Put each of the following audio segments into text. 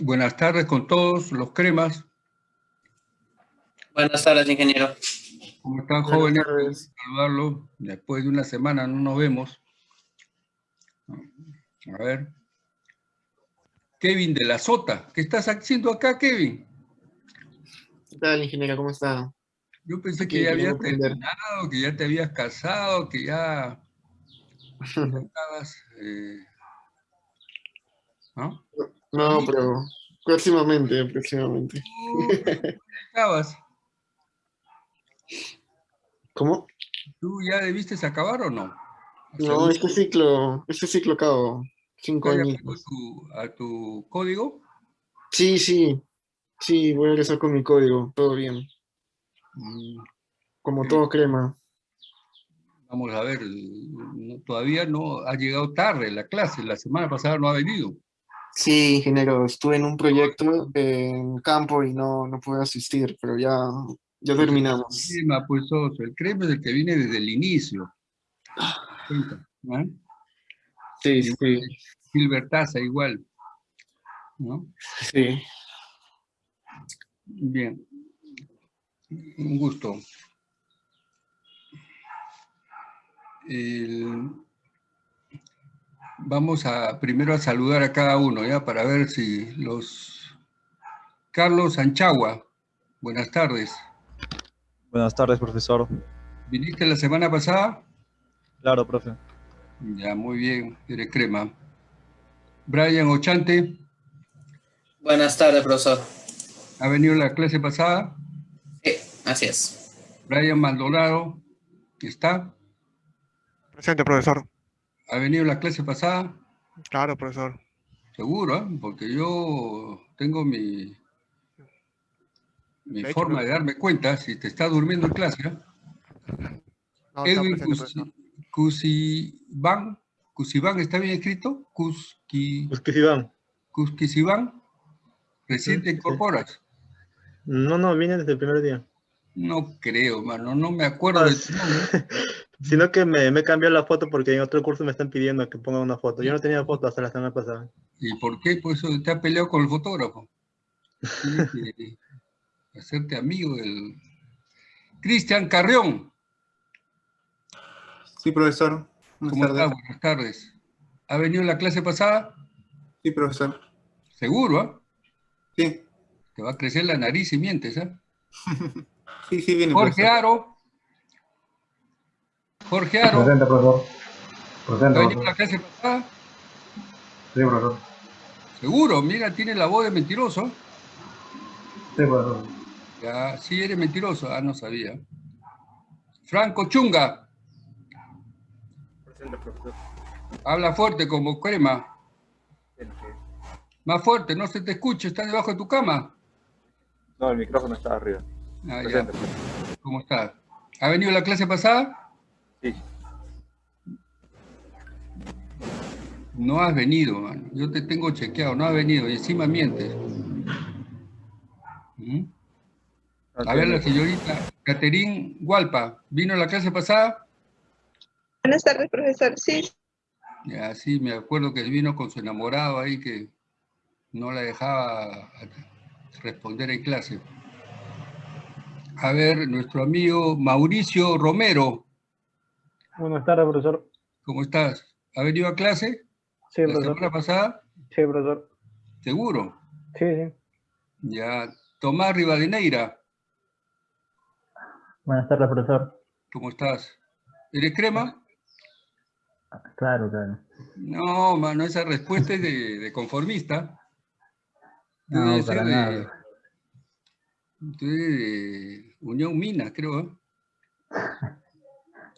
Buenas tardes con todos los cremas. Buenas tardes, ingeniero. ¿Cómo están jóvenes? Saludarlo. Después de una semana no nos vemos. A ver. Kevin de la Sota. ¿Qué estás haciendo acá, Kevin? ¿Qué tal, ingeniero? ¿Cómo está? Yo pensé que ya habías terminado, que ya te habías casado, que ya estabas... Eh, ¿No? No, pero próximamente, próximamente. acabas? ¿Cómo? ¿Tú ya debiste acabar o no? No, este ciclo, este ciclo acabo. Cinco años. A tu, código? Sí, sí. Sí, voy a regresar con mi código. Todo bien. Mm, Como todo crema. Vamos a ver, todavía no ha llegado tarde la clase, la semana pasada no ha venido. Sí, ingeniero, estuve en un proyecto en campo y no, no pude asistir, pero ya, ya terminamos. El crema, pues, el crema es el que viene desde el inicio. ¿eh? Sí, sí. Gilbertaza igual. ¿no? Sí. Bien. Un gusto. Vamos a primero a saludar a cada uno, ¿ya? Para ver si los... Carlos Anchagua, buenas tardes. Buenas tardes, profesor. ¿Viniste la semana pasada? Claro, profe. Ya, muy bien, eres crema. Brian Ochante. Buenas tardes, profesor. ¿Ha venido la clase pasada? Sí, así es. Brian Maldonado, ¿está? Presente, profesor. ¿Ha venido la clase pasada? Claro, profesor. Seguro, ¿eh? porque yo tengo mi, mi forma de darme cuenta si te está durmiendo en clase. ¿eh? No, Edwin Cusibán, Cusibán, ¿está bien escrito? Cusqui, Cusquisibán. Cusquisibán, ¿recién te incorporas? No, no, viene desde el primer día. No creo, mano, no me acuerdo de tu nombre. Sino que me, me cambió la foto porque en otro curso me están pidiendo que ponga una foto. Yo no tenía foto hasta la semana pasada. ¿Y por qué? Pues te ha peleado con el fotógrafo. hacerte amigo del... Cristian Carrión. Sí, profesor. Buenas ¿Cómo tardes. Buenas tardes. ¿Ha venido la clase pasada? Sí, profesor. ¿Seguro? ah? Sí. Te va a crecer la nariz y mientes, ¿eh? sí, sí, viene. Jorge Aro. Jorge Aro. Presente, profesor. Presente, ¿Ha venido la clase pasada? Sí, profesor. ¿Seguro? Mira, tiene la voz de mentiroso. Sí, profesor. Ya, sí eres mentiroso. Ah, no sabía. Franco Chunga. Presente, profesor. Habla fuerte como crema. Más fuerte, no se te escucha, ¿estás debajo de tu cama? No, el micrófono está arriba. Ah, Presente, ¿Cómo estás? ¿Ha venido la clase pasada? Sí. No has venido, mano. Yo te tengo chequeado, no has venido y encima mientes. ¿Mm? A ver, la señorita Caterín Gualpa, ¿vino a la clase pasada? Buenas tardes, profesor. Sí. Ya, sí, me acuerdo que vino con su enamorado ahí que no la dejaba responder en clase. A ver, nuestro amigo Mauricio Romero. Buenas tardes, profesor. ¿Cómo estás? ¿Ha venido a clase? Sí, ¿La profesor. semana pasada? Sí, profesor. ¿Seguro? Sí, sí. Ya. Tomás Rivadeneira. Buenas tardes, profesor. ¿Cómo estás? ¿Eres crema? Claro, claro. No, mano, esa respuesta es de, de conformista. No, Debe para ser nada. de, de Unión Minas, creo. ¿eh?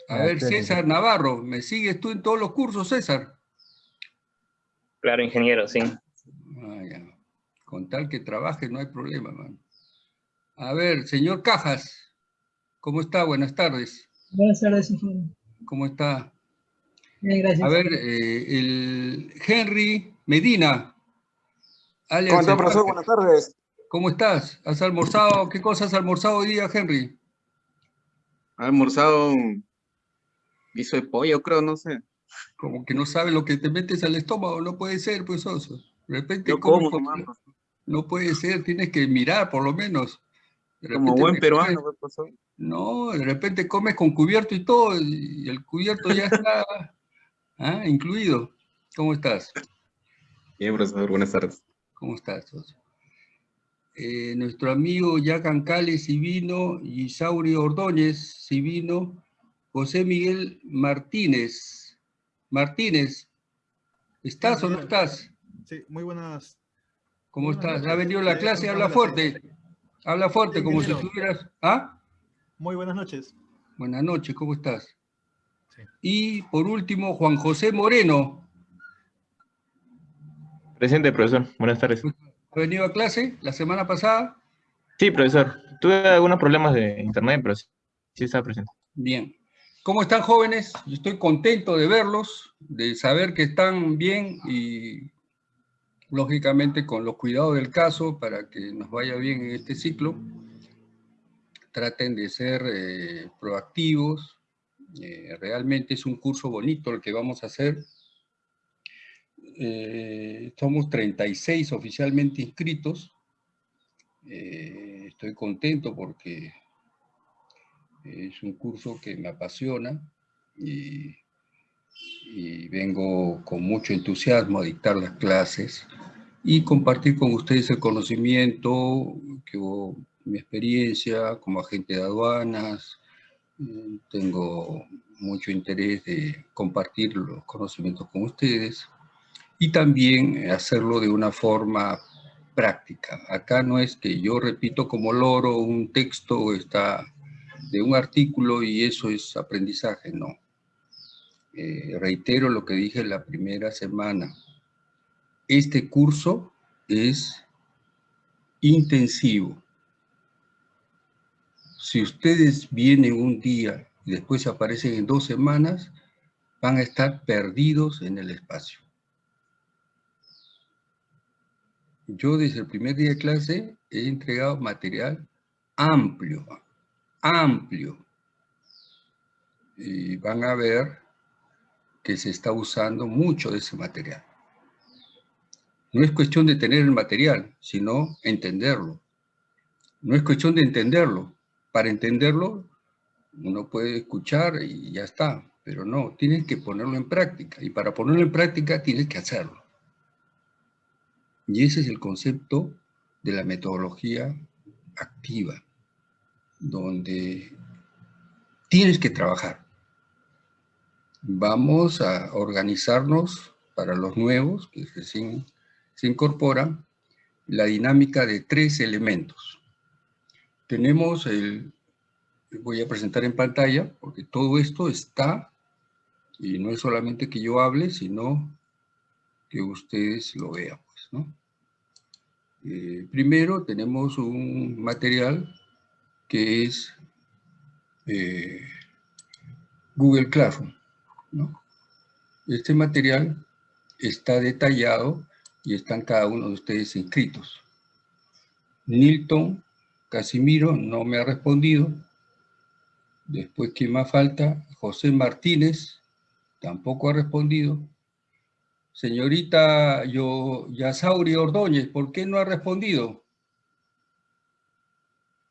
A Ya, ver. César Navarro, ¿me sigues tú en todos los cursos, César? Claro, ingeniero, sí. Ah, ya. Con tal que trabaje no hay problema, man. A ver, señor Cajas, ¿cómo está? Buenas tardes. Buenas tardes, ingeniero. ¿Cómo está? Bien, gracias. A ver, eh, el Henry Medina. alias ¿Cómo profesor? Parker. Buenas tardes. ¿Cómo estás? ¿Has almorzado? ¿Qué cosa has almorzado hoy día, Henry? Ha almorzado guiso de pollo, creo, no sé. Como que no sabes lo que te metes al estómago, no puede ser, pues, oso. De repente, Yo ¿cómo como, No puede ser, tienes que mirar por lo menos. Como buen peruano, comes- pues. No, de repente comes con cubierto y todo, y el cubierto ya está ah, incluido. ¿Cómo estás? Bien, profesor, buenas tardes. ¿Cómo estás? Eh, nuestro amigo Yacan Cales Sivino y Sauri Ordóñez Sivino, José Miguel Martínez. Martínez, ¿estás o no estás? Sí, muy buenas. ¿Cómo Buenas estás? noches. ¿Ha venido a la Sí, clase? ¿cómo Habla fuerte. Habla fuerte, Sí, como si estuvieras... ¿Ah? Muy buenas noches. Buenas noches, ¿cómo estás? Y por último, Juan José Moreno. Presente, profesor. Buenas tardes. ¿Ha venido a clase la semana pasada? Sí, profesor. Tuve algunos problemas de internet, pero sí, sí estaba presente. Bien. ¿Cómo están jóvenes? Yo estoy contento de verlos, de saber que están bien y lógicamente con los cuidados del caso para que nos vaya bien en este ciclo. Traten de ser eh, proactivos. Eh, realmente es un curso bonito el que vamos a hacer. Eh, somos 36 oficialmente inscritos. Estoy contento porque es un curso que me apasiona y, y vengo con mucho entusiasmo a dictar las clases y compartir con ustedes el conocimiento, que hubo mi experiencia como agente de aduanas. Eh, Tengo mucho interés de compartir los conocimientos con ustedes y también hacerlo de una forma práctica. Acá no es que yo repito como loro un texto está de un artículo y eso es aprendizaje, no. Eh, reitero lo que dije la primera semana. Este curso es intensivo. Si ustedes vienen un día y después aparecen en dos semanas, van a estar perdidos en el espacio. Yo desde el primer día de clase he entregado material amplio, amplio. Y van a ver que se está usando mucho de ese material. No es cuestión de tener el material, sino entenderlo. No es cuestión de entenderlo. Para entenderlo, uno puede escuchar y ya está, pero no, tienes que ponerlo en práctica. Y para ponerlo en práctica tienes que hacerlo. Y ese es el concepto de la metodología activa, donde tienes que trabajar. Vamos a organizarnos para los nuevos que recién se incorporan, la dinámica de tres elementos. Tenemos el, voy a presentar en pantalla, porque todo esto está, y no es solamente que yo hable, sino que ustedes lo vean. Pues. Eh, primero tenemos un material que es eh, Google Classroom. ¿no? Este material está detallado y están cada uno de ustedes inscritos. Nilton Casimiro no me ha respondido. Después, ¿quién más falta? José Martínez tampoco ha respondido. Señorita Yo, Yasauri Ordóñez, ¿por qué no ha respondido?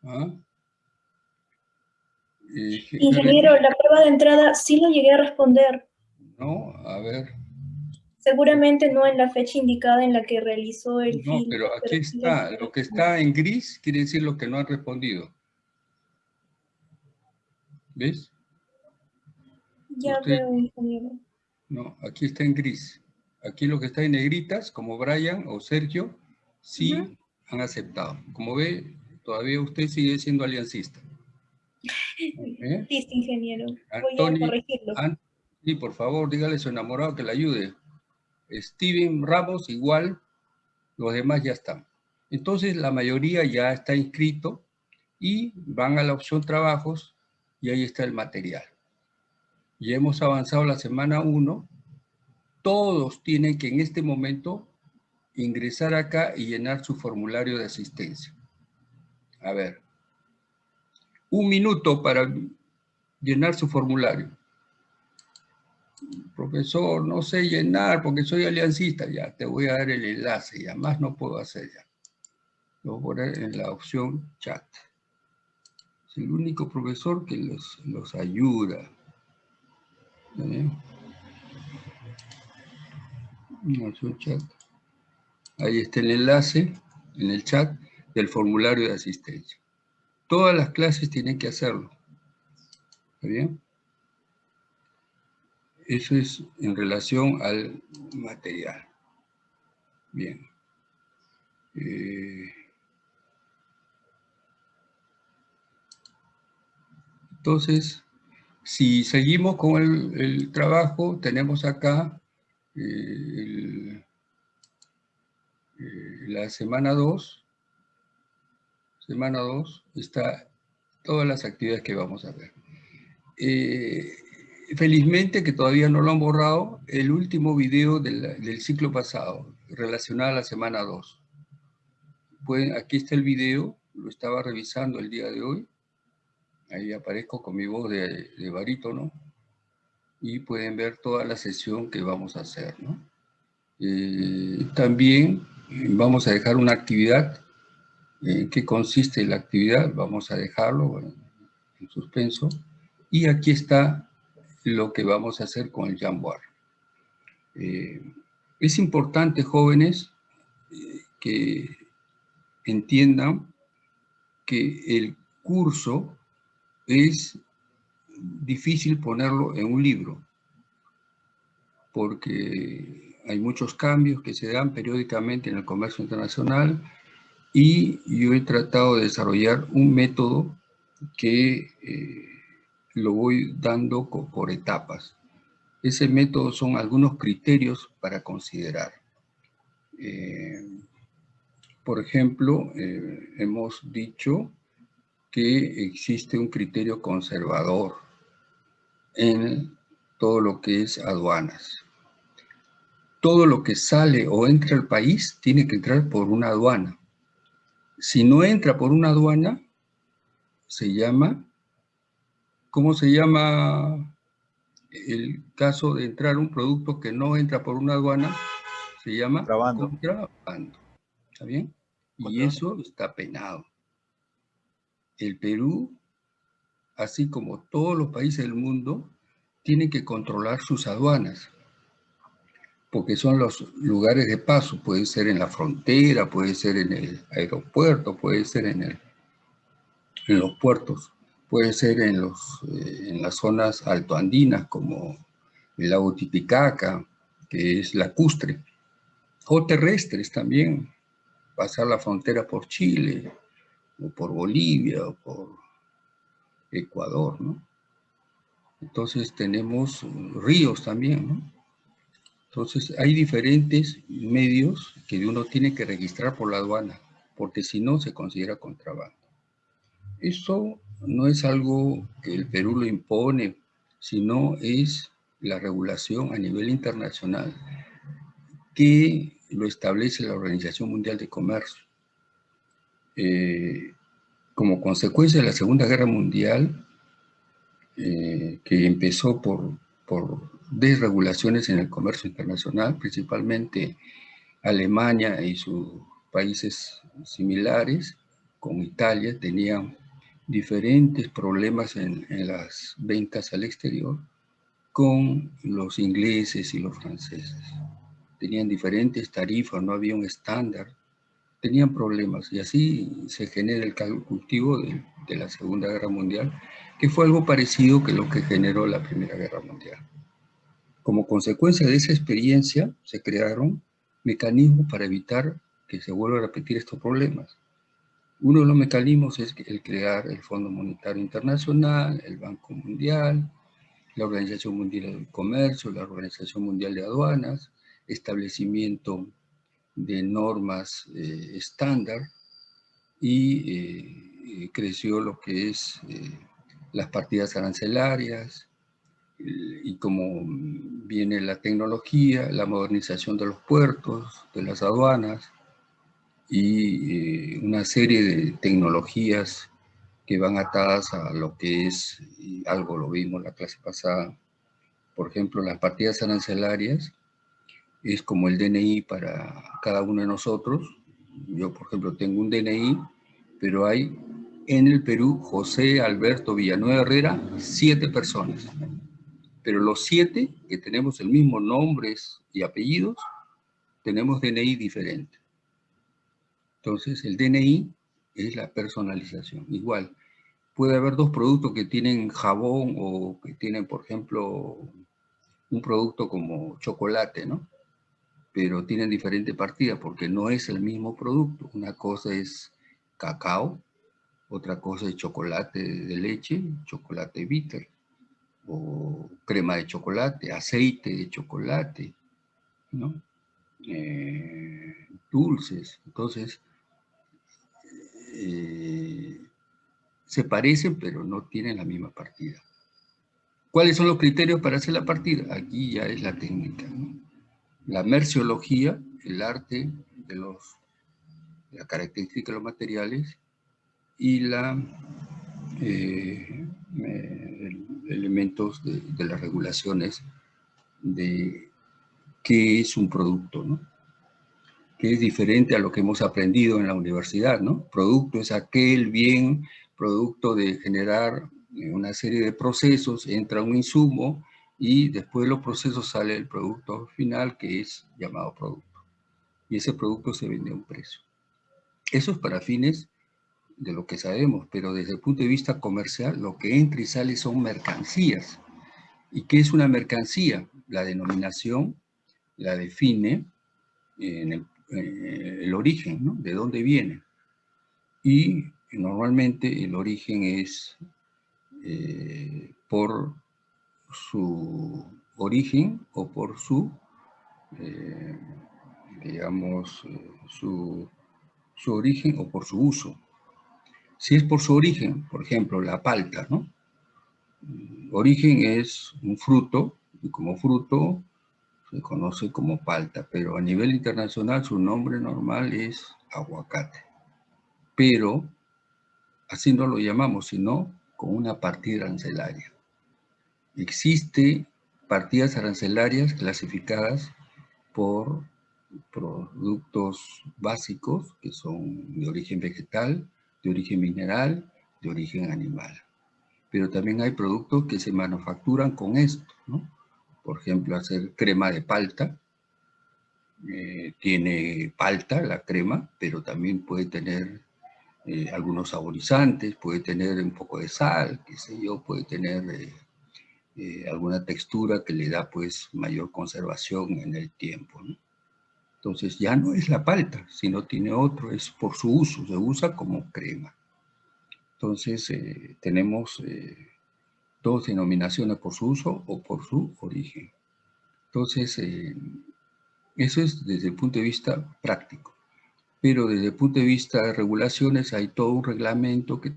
¿Ah? Ingeniero, la prueba de entrada sí lo llegué a responder. No, a ver. Seguramente no en la fecha indicada en la que realizó el No, pero aquí está. lo- que está en gris quiere decir lo que no han respondido. ¿Ves? Ya Usted- veo, ingeniero. No, aquí está en gris. Aquí lo que está en negritas, como Brian o Sergio, sí han aceptado. Como ve, todavía usted sigue siendo aliancista. ¿Eh? Listo, ingeniero. Voy a Anthony, corregirlo. An- sí, por favor, dígale a su enamorado que le ayude. Steven Ramos igual, los demás ya están. Entonces la mayoría ya está inscrito y van a la opción trabajos y ahí está el material. Y hemos avanzado la semana 1. Todos tienen que en este momento ingresar acá y llenar su formulario de asistencia. A ver, un minuto para llenar su formulario. Profesor, no sé llenar porque soy aliancista. Ya, te voy a dar el enlace, ya más no puedo hacer ya. Lo voy a poner en la opción chat. Es el único profesor que los, los ayuda. En la opción chat. Ahí está el enlace en el chat del formulario de asistencia. Todas las clases tienen que hacerlo. ¿Está bien? Eso es en relación al material. Bien. Eh, entonces, si seguimos con el, trabajo, tenemos acá eh, el, eh, la semana 2. Semana 2 está todas las actividades que vamos a ver. Eh, felizmente que todavía no lo han borrado, el último video del, ciclo pasado, relacionado a la semana 2. Pueden, aquí está el video, lo estaba revisando el día de hoy. Ahí aparezco con mi voz de, de barítono. Y pueden ver toda la sesión que vamos a hacer. Eh, también vamos a dejar una actividad. ¿En qué consiste la actividad? Vamos a dejarlo bueno, en suspenso. Y aquí está lo que vamos a hacer con el Jamboard. Eh, es importante, jóvenes, eh, que entiendan que el curso es difícil ponerlo en un libro, porque hay muchos cambios que se dan periódicamente en el comercio internacional y yo he tratado de desarrollar un método que eh, lo voy dando por etapas. Ese método son algunos criterios para considerar. Eh, por ejemplo, eh, hemos dicho que existe un criterio conservador en todo lo que es aduanas. Todo lo que sale o entra al país tiene que entrar por una aduana. Si no entra por una aduana, se llama, ¿cómo se llama el caso de entrar un producto que no entra por una aduana? Se llama Contrabando. contrabando. ¿Está bien? Y eso está penado. El Perú, así como todos los países del mundo, tienen que controlar sus aduanas, porque son los lugares de paso, puede ser en la frontera, puede ser en el aeropuerto, puede ser en, el, en los puertos, puede ser en, los, eh, en las zonas altoandinas como el lago Titicaca, que es lacustre, o terrestres también, pasar la frontera por Chile, o por Bolivia, o por Ecuador, ¿no? Entonces tenemos ríos también, ¿no? Entonces hay diferentes medios que uno tiene que registrar por la aduana, porque si no se considera contrabando. Eso no es algo que el Perú lo impone, sino es la regulación a nivel internacional que lo establece la Organización Mundial de Comercio. Eh, como consecuencia de la Segunda Guerra Mundial, eh, que empezó por, por desregulaciones en el comercio internacional, principalmente Alemania y sus países similares, con Italia, tenían diferentes problemas en, las ventas al exterior con los ingleses y los franceses. Tenían diferentes tarifas, no había un estándar, tenían problemas y así se genera el cultivo de, de la Segunda Guerra Mundial, que fue algo parecido que lo que generó la Primera Guerra Mundial. Como consecuencia de esa experiencia, se crearon mecanismos para evitar que se vuelvan a repetir estos problemas. Uno de los mecanismos es el crear el Fondo Monetario Internacional, el Banco Mundial, la Organización Mundial del Comercio, la Organización Mundial de Aduanas, establecimiento de normas eh, estándar y eh, creció lo que es eh, las partidas arancelarias, y como viene la tecnología, la modernización de los puertos, de las aduanas, y eh, una serie de tecnologías que van atadas a lo que es, algo lo vimos la clase pasada, por ejemplo, las partidas arancelarias, es como el DNI para cada uno de nosotros, Yo, por ejemplo, tengo un DNI, pero hay en el Perú José Alberto Villanueva Herrera, siete personas. Pero los siete que tenemos el mismo nombres y apellidos, tenemos DNI diferente. Entonces, el DNI es la personalización. Igual, puede haber dos productos que tienen jabón o que tienen, por ejemplo, un producto como chocolate, ¿no? Pero tienen diferente partida porque no es el mismo producto. Una cosa es cacao, otra cosa es chocolate de leche, chocolate bitter, o crema de chocolate, aceite de chocolate, ¿no? Eh, dulces. Entonces, eh, se parecen, pero no tienen la misma partida. ¿Cuáles son los criterios para hacer la partida? Aquí ya es la técnica. La merciología, el arte de los, la característica de los materiales y la eh, elementos de, las regulaciones de qué es un producto, ¿no? que es diferente a lo que hemos aprendido en la universidad, ¿no? Producto es aquel bien producto de generar una serie de procesos, entra un insumo y después de los procesos sale el producto final que es llamado producto. Y ese producto se vende a un precio. Eso es para fines de lo que sabemos, pero desde el punto de vista comercial lo que entra y sale son mercancías. ¿Y qué es una mercancía? La denominación la define en el, eh, origen, ¿no? De dónde viene. Y normalmente el origen es eh, por su origen o por su, eh, digamos, su, su, origen o por su uso. Si es por su origen, por ejemplo, la palta, ¿no? Origen es un fruto y como fruto se conoce como palta, pero a nivel internacional su nombre normal es aguacate. Pero así no lo llamamos, sino con una partida arancelaria. Existe partidas arancelarias clasificadas por productos básicos que son de origen vegetal, de origen mineral, de origen animal. Pero también hay productos que se manufacturan con esto, ¿no? Por ejemplo, hacer crema de palta, eh, tiene palta la crema, pero también puede tener eh, algunos saborizantes, puede tener un poco de sal, qué sé yo, puede tener eh, eh, alguna textura que le da pues mayor conservación en el tiempo. ¿no? Entonces ya no es la palta, sino tiene otro, es por su uso, se usa como crema. Entonces tenemos dos denominaciones por su uso o por su origen. Entonces, eso es desde el punto de vista práctico pero desde el punto de vista de regulaciones hay todo un reglamento que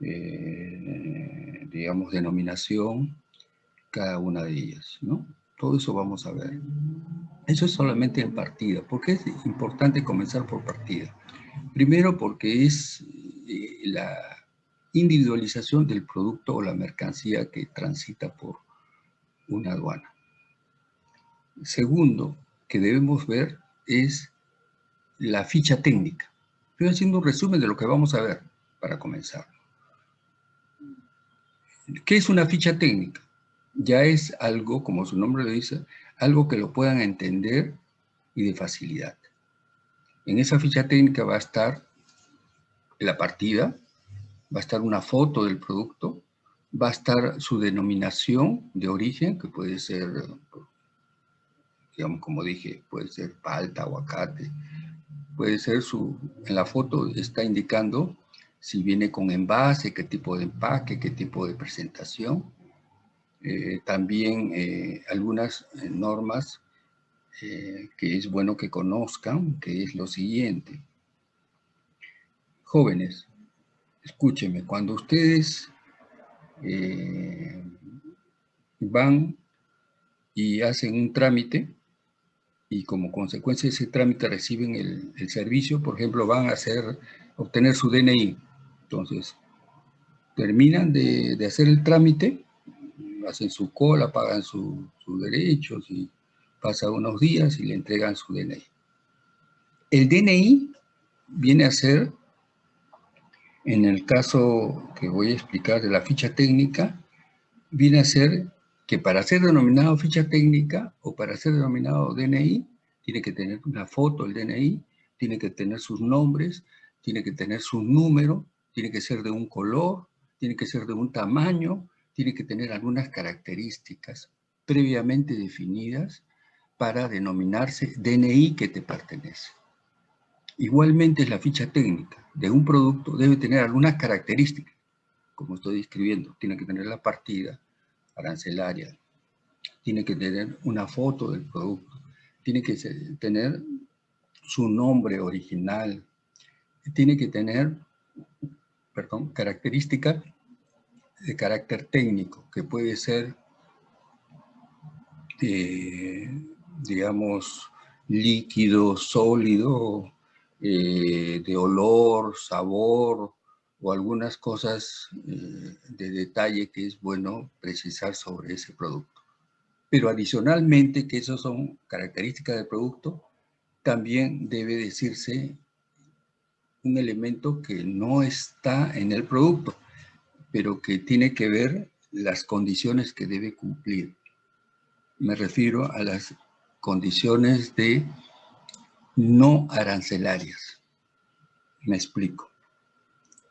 eh, digamos, denominación cada una de ellas, ¿no? Todo eso vamos a ver. Eso es solamente en partida. ¿Por qué es importante comenzar por partida? Primero porque es eh, la individualización del producto o la mercancía que transita por una aduana. Segundo que debemos ver es la ficha técnica. Estoy haciendo un resumen de lo que vamos a ver para comenzar. ¿Qué es una ficha técnica? Ya es algo, como su nombre lo dice, algo que lo puedan entender y de facilidad. En esa ficha técnica va a estar la partida, va a estar una foto del producto, va a estar su denominación de origen, que puede ser digamos, como dije, puede ser palta, aguacate, puede ser su, en la foto está indicando si viene con envase, qué tipo de empaque, qué tipo de presentación. Eh, también eh, algunas eh, normas que es bueno que conozcan, que es lo siguiente. Jóvenes, escúchenme, cuando ustedes van y hacen un trámite, y como consecuencia de ese trámite reciben el, servicio, por ejemplo, van a hacer, obtener su DNI. Entonces, terminan de, hacer el trámite, hacen su cola, pagan sus derechos y Pasa unos días y le entregan su DNI. El DNI viene a ser, en el caso que voy a explicar de la ficha técnica, viene a ser que para ser denominado ficha técnica o para ser denominado DNI, tiene que tener una foto, el DNI, tiene que tener sus nombres, tiene que tener su número, tiene que ser de un color, tiene que ser de un tamaño, tiene que tener algunas características previamente definidas para denominarse DNI que te pertenece. Igualmente la ficha técnica de un producto debe tener algunas características, como estoy describiendo. Tiene que tener la partida arancelaria, tiene que tener una foto del producto, tiene que tener su nombre original, tiene que tener, perdón, características de carácter técnico, que puede ser, eh, digamos, líquido, sólido, eh, de olor, sabor, o algunas cosas eh, de detalle que es bueno precisar sobre ese producto. Pero adicionalmente, que esas son características del producto, también debe decirse un elemento que no está en el producto, pero que tiene que ver las condiciones que debe cumplir. Me refiero a las condiciones de no arancelarias. Me explico.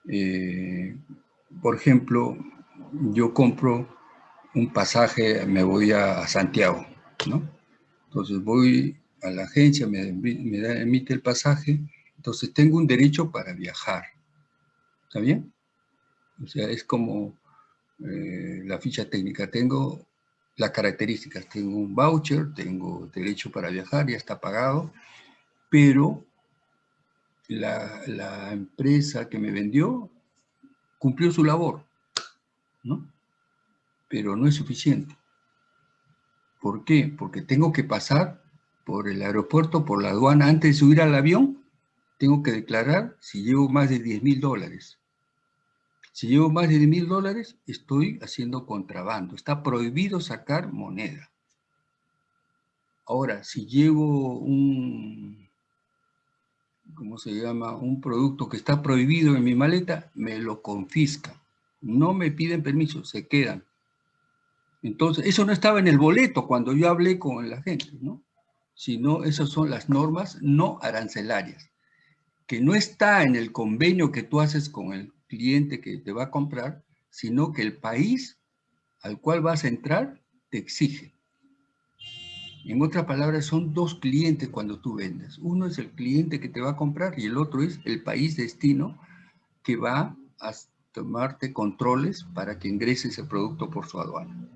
Eh, por ejemplo, yo compro un pasaje, me voy a Santiago, ¿no? Entonces voy a la agencia, me, emite el pasaje, entonces tengo un derecho para viajar. ¿Está bien? O sea, es como eh, la ficha técnica. Tengo las características, tengo un voucher, tengo derecho para viajar, ya está pagado, pero la, empresa que me vendió cumplió su labor, ¿no? Pero no es suficiente. ¿Por qué? Porque tengo que pasar por el aeropuerto, por la aduana, antes de subir al avión, tengo que declarar si llevo más de 10 mil dólares. Si llevo más de 10 mil dólares, estoy haciendo contrabando. Está prohibido sacar moneda. Ahora, si llevo un, ¿cómo se llama? Un producto que está prohibido en mi maleta, me lo confiscan. No me piden permiso, se quedan. Entonces, eso no estaba en el boleto cuando yo hablé con la gente, ¿no? Sino, esas son las normas no arancelarias, que no está en el convenio que tú haces con el cliente que te va a comprar, sino que el país al cual vas a entrar te exige. En otras palabras, son dos clientes cuando tú vendes. Uno es el cliente que te va a comprar y el otro es el país destino que va a tomarte controles para que ingrese ese producto por su aduana.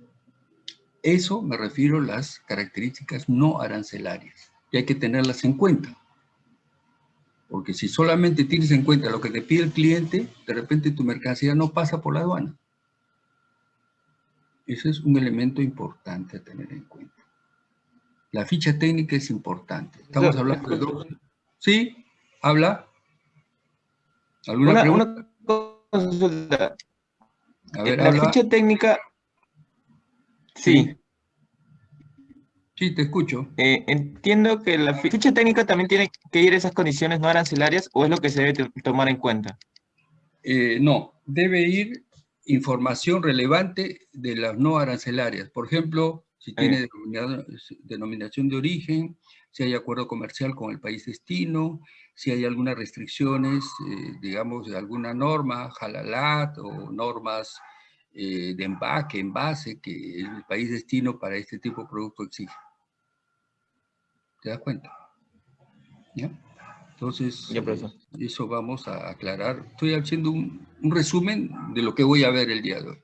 Eso me refiero a las características no arancelarias y hay que tenerlas en cuenta. Porque si solamente tienes en cuenta lo que te pide el cliente, de repente tu mercancía no pasa por la aduana. Ese es un elemento importante a tener en cuenta. La ficha técnica es importante. Estamos hablando de dos. ¿Sí? ¿Habla? ¿Alguna una, pregunta? consulta. A ver, la habla. ficha técnica... Sí. Sí, te escucho. Eh, entiendo que la fi- ficha técnica también tiene que ir a esas condiciones no arancelarias o es lo que se debe to- tomar en cuenta. Eh, no, debe ir información relevante de las no arancelarias. Por ejemplo, si tiene denominado- denominación de origen, si hay acuerdo comercial con el país destino, si hay algunas restricciones, eh, digamos, de alguna norma, jalalat o normas eh, de empaque, envase, que el país destino para este tipo de producto exige. ¿Te das cuenta? ¿Ya? Entonces, Ya, eh, eso vamos a aclarar. Estoy haciendo un, un resumen de lo que voy a ver el día de hoy.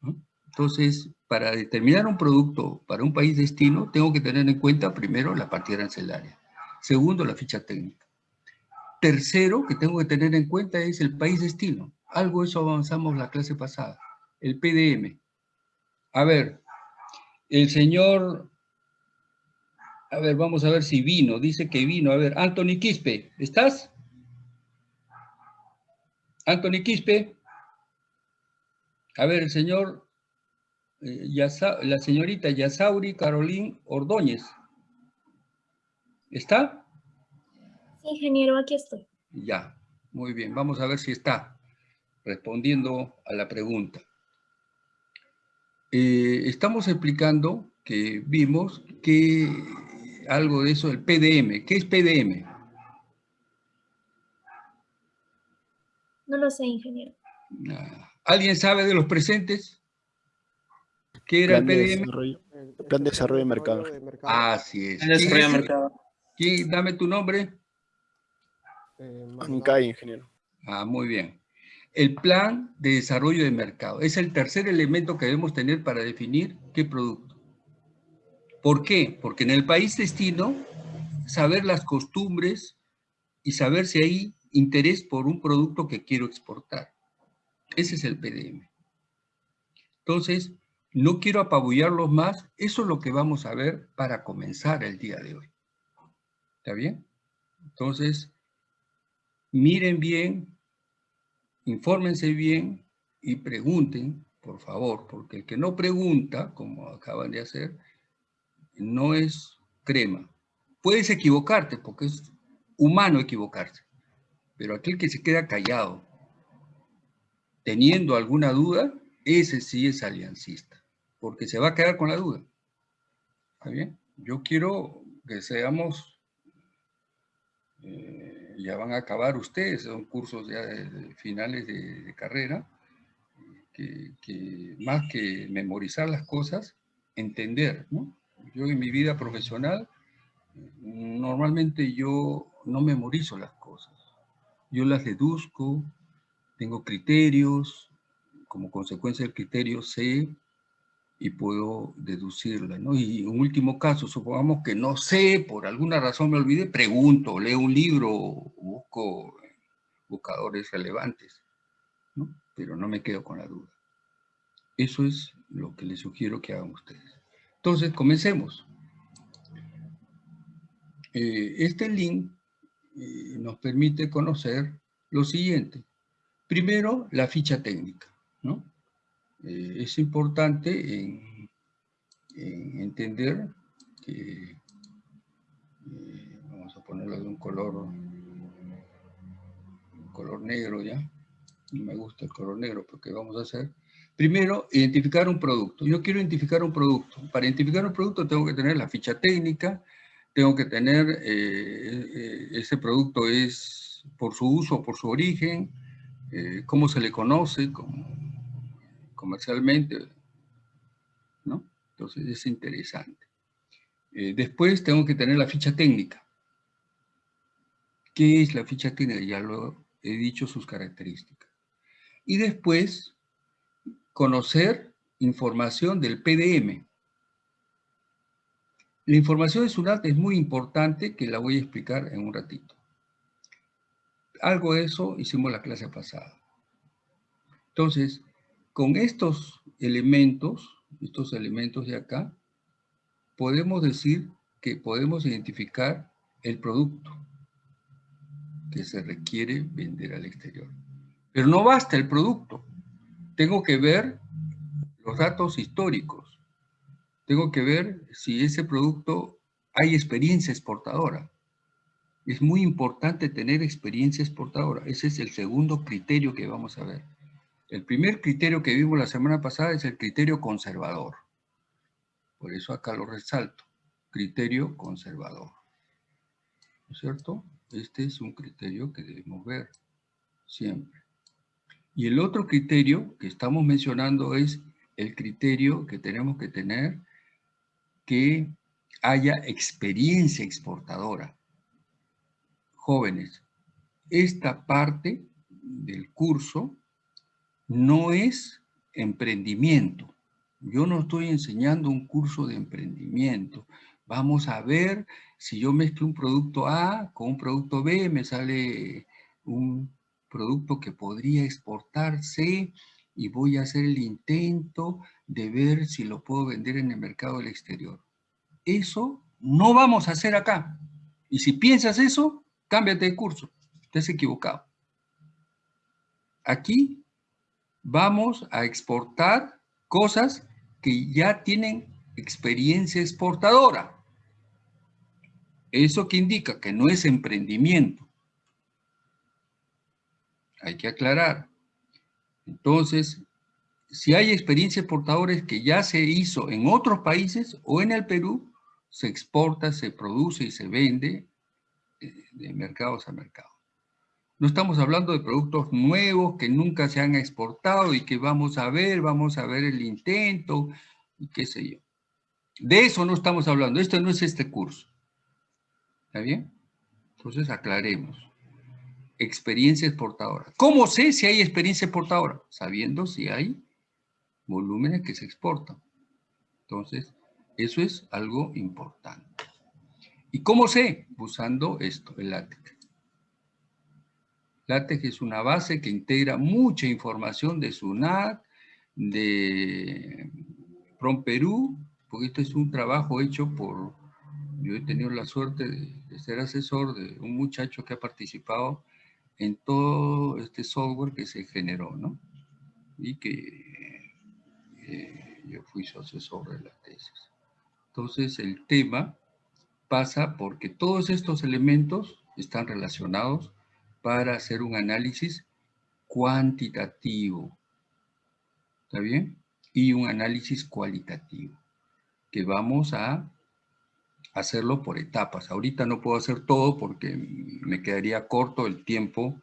¿no? Entonces, para determinar un producto para un país destino, tengo que tener en cuenta primero la partida arancelaria. Segundo, la ficha técnica. Tercero, que tengo que tener en cuenta es el país destino. Algo eso avanzamos la clase pasada. El PDM. A ver, el señor... A ver, vamos a ver si vino. Dice que vino. A ver, Anthony Quispe, ¿estás? Anthony Quispe. A ver, el señor eh, Yasa- la señorita Yasauri Carolín Ordóñez. ¿Está? Sí, ingeniero, aquí estoy. Ya, muy bien. Vamos a ver si está respondiendo a la pregunta. Eh, estamos explicando que vimos que algo de eso, el PDM. ¿Qué es PDM? No lo sé, ingeniero. ¿Alguien sabe de los presentes? ¿Qué era el Plan de PDM? desarrollo- Plan de desarrollo de mercado. Así es. Plan de ¿Quién desarrollo es de mercado. quién- dame tu nombre. Ancay, ingeniero. Ah, muy bien. El plan de desarrollo de mercado es el tercer elemento que debemos tener para definir qué producto. ¿Por qué? Porque en el país destino, saber las costumbres y saber si hay interés por un producto que quiero exportar. Ese es el PDM. Entonces, no quiero apabullarlos más. Eso es lo que vamos a ver para comenzar el día de hoy. ¿Está bien? Entonces, miren bien, infórmense bien y pregunten, por favor, porque el que no pregunta, como acaban de hacer, no es crema. Puedes equivocarte, porque es humano equivocarse, pero aquel que se queda callado, teniendo alguna duda, ese sí es aliancista, porque se va a quedar con la duda. ¿Está bien? Yo quiero que seamos eh, ya van a acabar ustedes, son cursos ya de, finales de, de carrera, que, que más que memorizar las cosas, entender, ¿no? Yo en mi vida profesional, normalmente yo no memorizo las cosas, yo las deduzco, tengo criterios, como consecuencia del criterio sé y puedo deducirla, ¿no? Y en último caso, supongamos que no sé, por alguna razón me olvidé, pregunto, leo un libro, busco buscadores relevantes, ¿no? Pero no me quedo con la duda. Eso es lo que les sugiero que hagan ustedes. Entonces, comencemos. Eh, este link eh, nos permite conocer lo siguiente. Primero, la ficha técnica, ¿no? Eh, es importante en, en entender que, vamos a ponerlo de un color, un color negro ya, no me gusta el color negro porque vamos a hacer, primero, identificar un producto. Yo quiero identificar un producto. Para identificar un producto tengo que tener la ficha técnica, tengo que tener, eh, eh, ese producto es por su uso, por su origen, eh, cómo se le conoce, comercialmente, ¿no? Entonces es interesante. Eh, después tengo que tener la ficha técnica. ¿Qué es la ficha técnica? Ya lo he dicho sus características. Y después conocer información del PDM. La información de SUNAT es muy importante que la voy a explicar en un ratito. Algo de eso hicimos la clase pasada. Entonces, con estos elementos, estos elementos de acá, podemos decir que podemos identificar el producto que se requiere vender al exterior. Pero no basta el producto. Tengo que ver los datos históricos. Tengo que ver si ese producto hay experiencia exportadora. Es muy importante tener experiencia exportadora. Ese es el segundo criterio que vamos a ver. El primer criterio que vimos la semana pasada es el criterio conservador. Por eso acá lo resalto. Criterio conservador. ¿No es cierto? Este es un criterio que debemos ver siempre. Y el otro criterio que estamos mencionando es el criterio que tenemos que tener que haya experiencia exportadora. Jóvenes, esta parte del curso no es emprendimiento. Yo no estoy enseñando un curso de emprendimiento. Vamos a ver si yo mezclo un producto A con un producto B, me sale un producto que podría exportarse y voy a hacer el intento de ver si lo puedo vender en el mercado del exterior. Eso no vamos a hacer acá. Y si piensas eso, cámbiate de curso. Estás equivocado. Aquí vamos a exportar cosas que ya tienen experiencia exportadora. ¿Eso que indica? Que no es emprendimiento. Hay que aclarar. Entonces, si hay experiencia exportadora es que ya se hizo en otros países o en el Perú, se exporta, se produce y se vende eh, de mercados a mercado. No estamos hablando de productos nuevos que nunca se han exportado y que vamos a ver, vamos a ver el intento y qué sé yo. De eso no estamos hablando, esto no es este curso. ¿Está bien? Entonces aclaremos. Experiencia exportadora. ¿Cómo sé si hay experiencia exportadora? Sabiendo si hay volúmenes que se exportan. Entonces, eso es algo importante. ¿Y cómo sé? Usando esto, el LaTeX. LaTeX es una base que integra mucha información de SUNAT, de PROM Perú, porque esto es un trabajo hecho por, yo he tenido la suerte de, ser asesor de un muchacho que ha participado en todo este software que se generó, ¿no? Y que eh, yo fui su asesor de la tesis. Entonces el tema pasa porque todos estos elementos están relacionados para hacer un análisis cuantitativo. ¿Está bien? Y un análisis cualitativo, que vamos a hacerlo por etapas. Ahorita no puedo hacer todo porque me quedaría corto el tiempo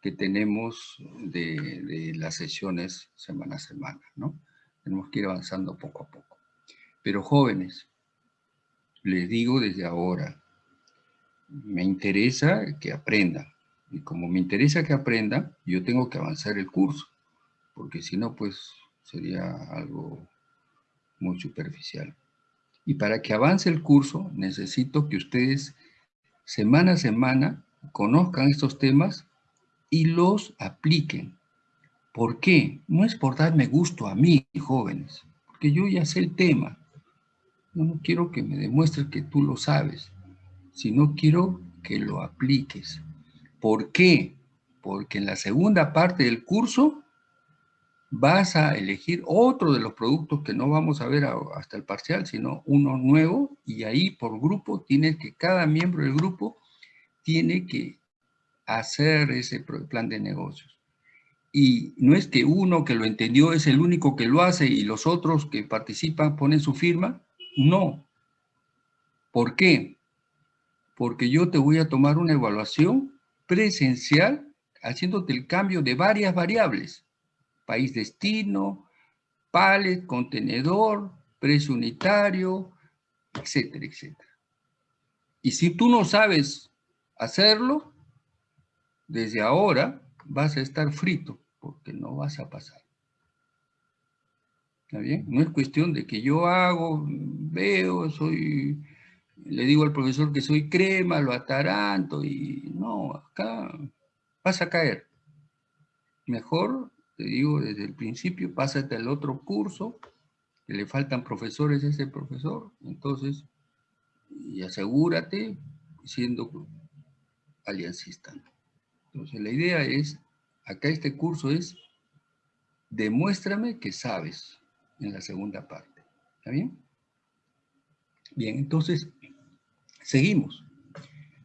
que tenemos de, las sesiones semana a semana, ¿no? Tenemos que ir avanzando poco a poco. Pero jóvenes, les digo desde ahora, me interesa que aprendan. Y como me interesa que aprendan, yo tengo que avanzar el curso, porque si no, pues sería algo muy superficial. Y para que avance el curso, necesito que ustedes semana a semana conozcan estos temas y los apliquen. ¿Por qué? No es por darme gusto a mí, jóvenes, porque yo ya sé el tema. No quiero que me demuestres que tú lo sabes, sino quiero que lo apliques. ¿Por qué? Porque en la segunda parte del curso vas a elegir otro de los productos que no vamos a ver hasta el parcial, sino uno nuevo, y ahí por grupo tienes que, cada miembro del grupo tiene que hacer ese plan de negocios. Y no es que uno que lo entendió es el único que lo hace y los otros que participan ponen su firma, no. ¿Por qué? Porque yo te voy a tomar una evaluación presencial haciéndote el cambio de varias variables. País destino, pallet, contenedor, precio unitario, etcétera, etcétera. Y si tú no sabes hacerlo, desde ahora vas a estar frito, porque no vas a pasar. ¿Está bien? No es cuestión de que yo hago, veo, soy, le digo al profesor que soy crema, lo ataranto y no, acá vas a caer. Mejor, te digo desde el principio, pásate al otro curso, que le faltan profesores a ese profesor, entonces, y asegúrate siendo aliancista. Entonces, la idea es, acá este curso es, demuéstrame que sabes en la segunda parte. ¿Está bien? Bien, entonces, seguimos.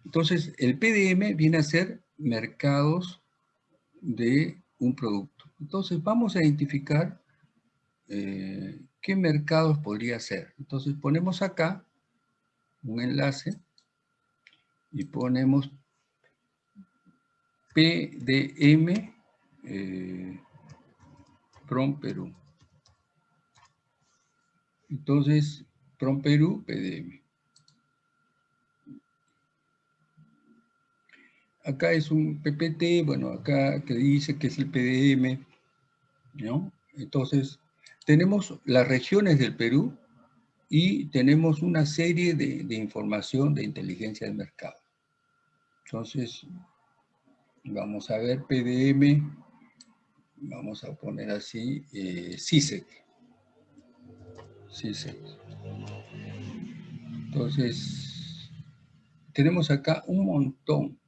Entonces, el PDM viene a ser mercados de un producto. Entonces, vamos a identificar eh, qué mercados podría ser. Entonces, ponemos acá un enlace y ponemos PDM eh, Perú. Entonces, PROM Perú, PDM. Acá es un PPT, bueno, acá que dice que es el PDM, ¿no? Entonces, tenemos las regiones del Perú y tenemos una serie de, de información de inteligencia del mercado. Entonces, vamos a ver PDM, vamos a poner así, eh, CISEC. CISEC. Entonces, tenemos acá un montón.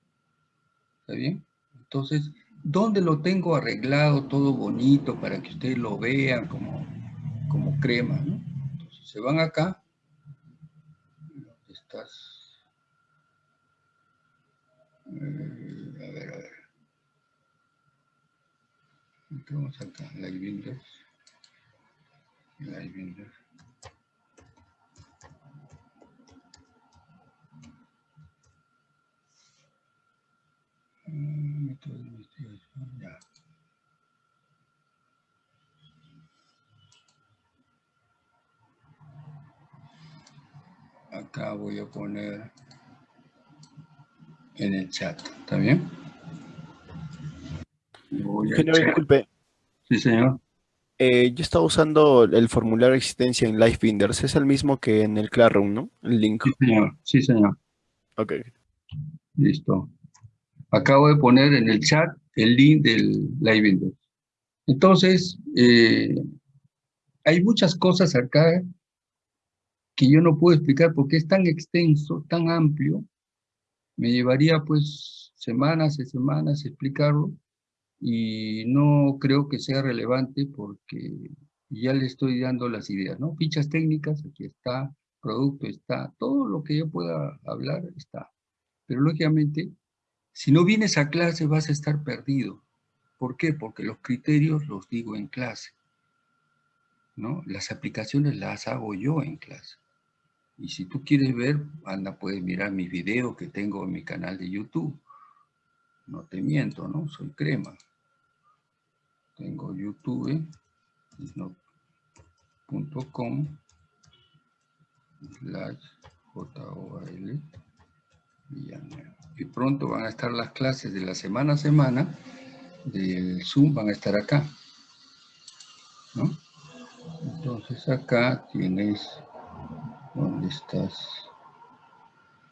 ¿Está bien? Entonces, ¿dónde lo tengo arreglado todo bonito para que ustedes lo vean como como crema. Entonces se van acá. ¿Dónde estás? Eh, a ver, a ver. Entramos acá, Live Builders. Live Builders. Método de investigación, ya. Acá voy a poner en el chat, ¿está bien? Chat. disculpe. Sí, señor. Eh, yo estaba usando el formulario de existencia en Livebinders. Es el mismo que en el Classroom, ¿no? El link. Sí, señor. Sí, señor. Ok. Listo. Acabo de poner en el chat el link del Live Windows. Entonces, eh, hay muchas cosas acá que yo no puedo explicar porque es tan extenso, tan amplio. Me llevaría pues semanas y semanas explicarlo y no creo que sea relevante porque ya le estoy dando las ideas, ¿no? Fichas técnicas, aquí está, producto está, todo lo que yo pueda hablar está. Pero lógicamente, si no vienes a clase vas a estar perdido. ¿Por qué? Porque los criterios los digo en clase, ¿no? Las aplicaciones las hago yo en clase. Y si tú quieres ver, anda, puedes mirar mis videos que tengo en mi canal de YouTube. No te miento, ¿no? Soy crema. Tengo YouTube, no.com slash J-O-A-L Y pronto van a estar las clases de la semana a semana del Zoom, van a estar acá. Entonces acá tienes, ¿dónde estás?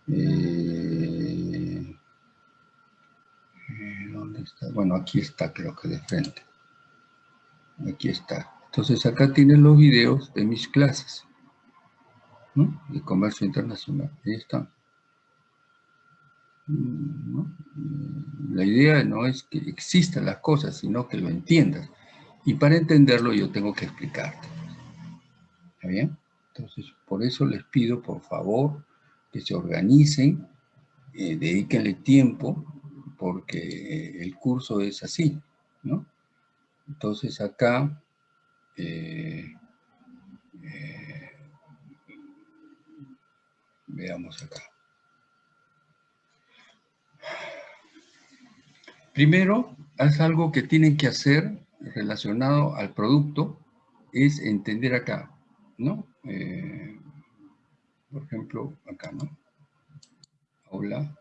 Eh. Bueno, aquí está, creo que de frente. Aquí está. Entonces acá tienes los videos de mis clases. De comercio internacional. Ahí están. La idea no es que existan las cosas, sino que lo entiendas. Y para entenderlo yo tengo que explicarte. ¿Está bien? Entonces, por eso les pido, por favor, que se organicen, eh, dedíquenle tiempo, porque el curso es así, ¿no? Entonces acá, eh, eh, veamos acá. Primero, haz algo que tienen que hacer relacionado al producto, es entender acá, ¿no? Eh, por ejemplo, acá, ¿no? Aula.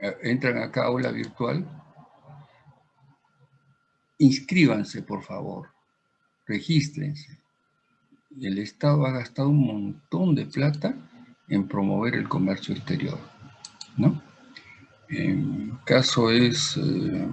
Eh, Entran acá a aula virtual. Inscríbanse, por favor. Regístrense. El Estado ha gastado un montón de plata en promover el comercio exterior, ¿no? En caso es... eh,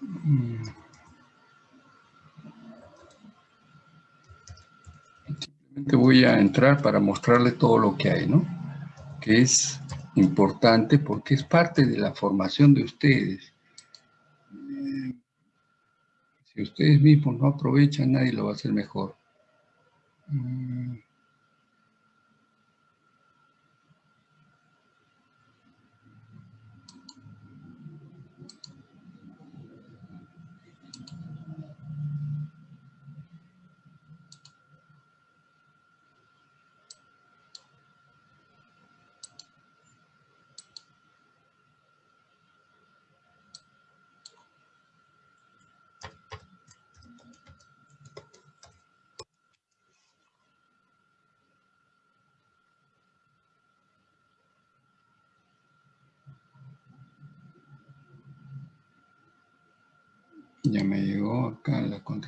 mm, Simplemente voy entrar para mostrarle todo lo que hay, ¿no? Que es importante porque es parte de la formación de ustedes. Eh, Si ustedes mismos no aprovechan, nadie lo va a hacer mejor. Mm,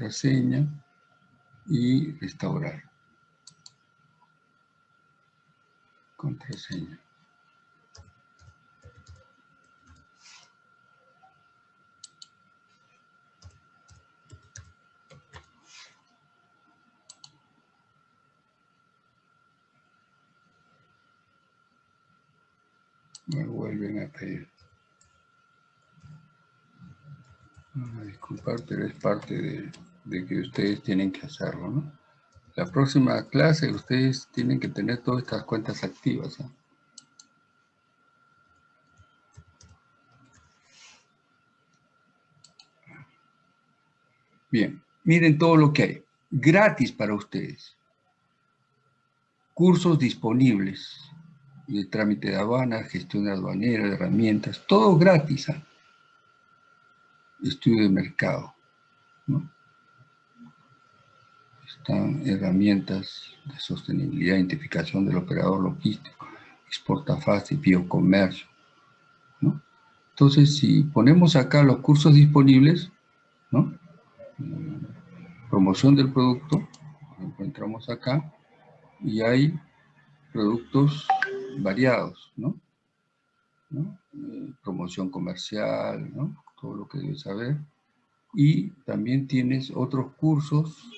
contraseña y restaurar. Contraseña. me vuelven a pedir. Vamos a disculpar, pero es parte de de que ustedes tienen que hacerlo, ¿no? La próxima clase ustedes tienen que tener todas estas cuentas activas. ¿eh? Bien, miren todo lo que hay. Gratis para ustedes. Cursos disponibles de trámite de aduana, gestión aduanera, de herramientas, todo gratis. ¿eh? Estudio de mercado. ¿no? Están herramientas de sostenibilidad, identificación del operador logístico, exporta fácil, biocomercio. ¿no? Entonces, si ponemos acá los cursos disponibles, ¿no? promoción del producto, encontramos acá, y hay productos variados, ¿no? ¿No? Eh, promoción comercial, ¿no? todo lo que debes saber. Y también tienes otros cursos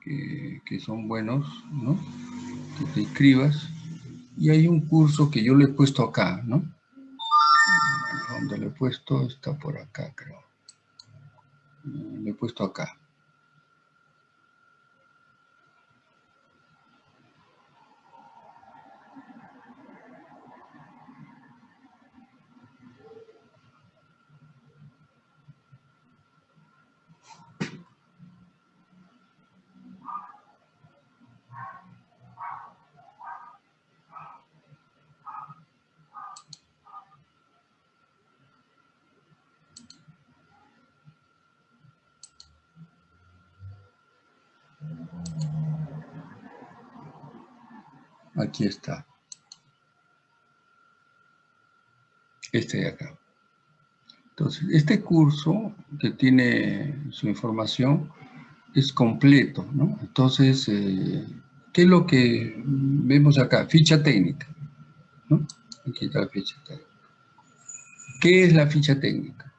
que, son buenos, ¿no? Que te inscribas. Y hay un curso que yo le he puesto acá, ¿no? Donde le he puesto, está por acá, creo. Le he puesto acá. Aquí está. Este de acá. Entonces, este curso que tiene su información es completo, ¿no? Entonces, eh, ¿qué es lo que vemos acá? Ficha técnica, ¿no? Aquí está la ficha técnica. ¿Qué es la ficha técnica?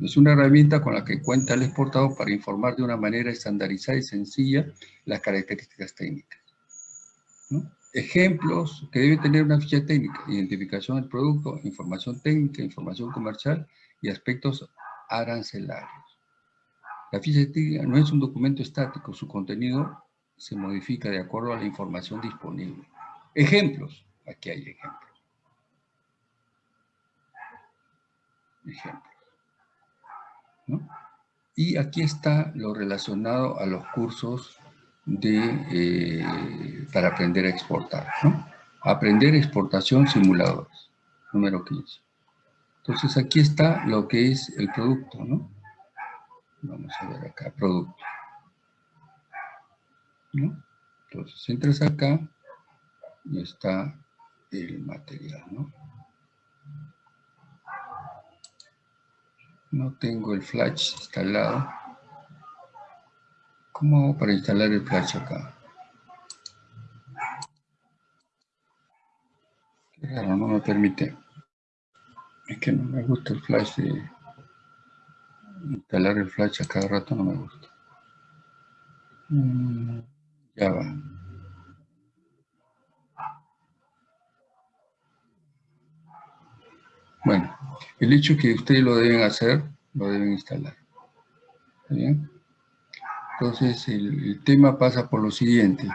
Es una herramienta con la que cuenta el exportador para informar de una manera estandarizada y sencilla las características técnicas. ¿no? Ejemplos que debe tener una ficha técnica, identificación del producto, información técnica, información comercial y aspectos arancelarios. La ficha técnica no es un documento estático, su contenido se modifica de acuerdo a la información disponible. Ejemplos, aquí hay ejemplos. Ejemplos. Y aquí está lo relacionado a los cursos de, eh, para aprender a exportar. ¿no? Aprender exportación simuladores, número 15. Entonces aquí está lo que es el producto, ¿no? Vamos a ver acá, producto. ¿no? Entonces entras acá y está el material, ¿no? No tengo el flash instalado. ¿Cómo hago para instalar el flash acá? Raro, no me permite. Es que no me gusta el flash de... Instalar el flash a cada rato no me gusta. Mm, ya va. Bueno, el hecho que ustedes lo deben hacer, lo deben instalar. ¿Está bien? Entonces, el, el tema pasa por lo siguiente.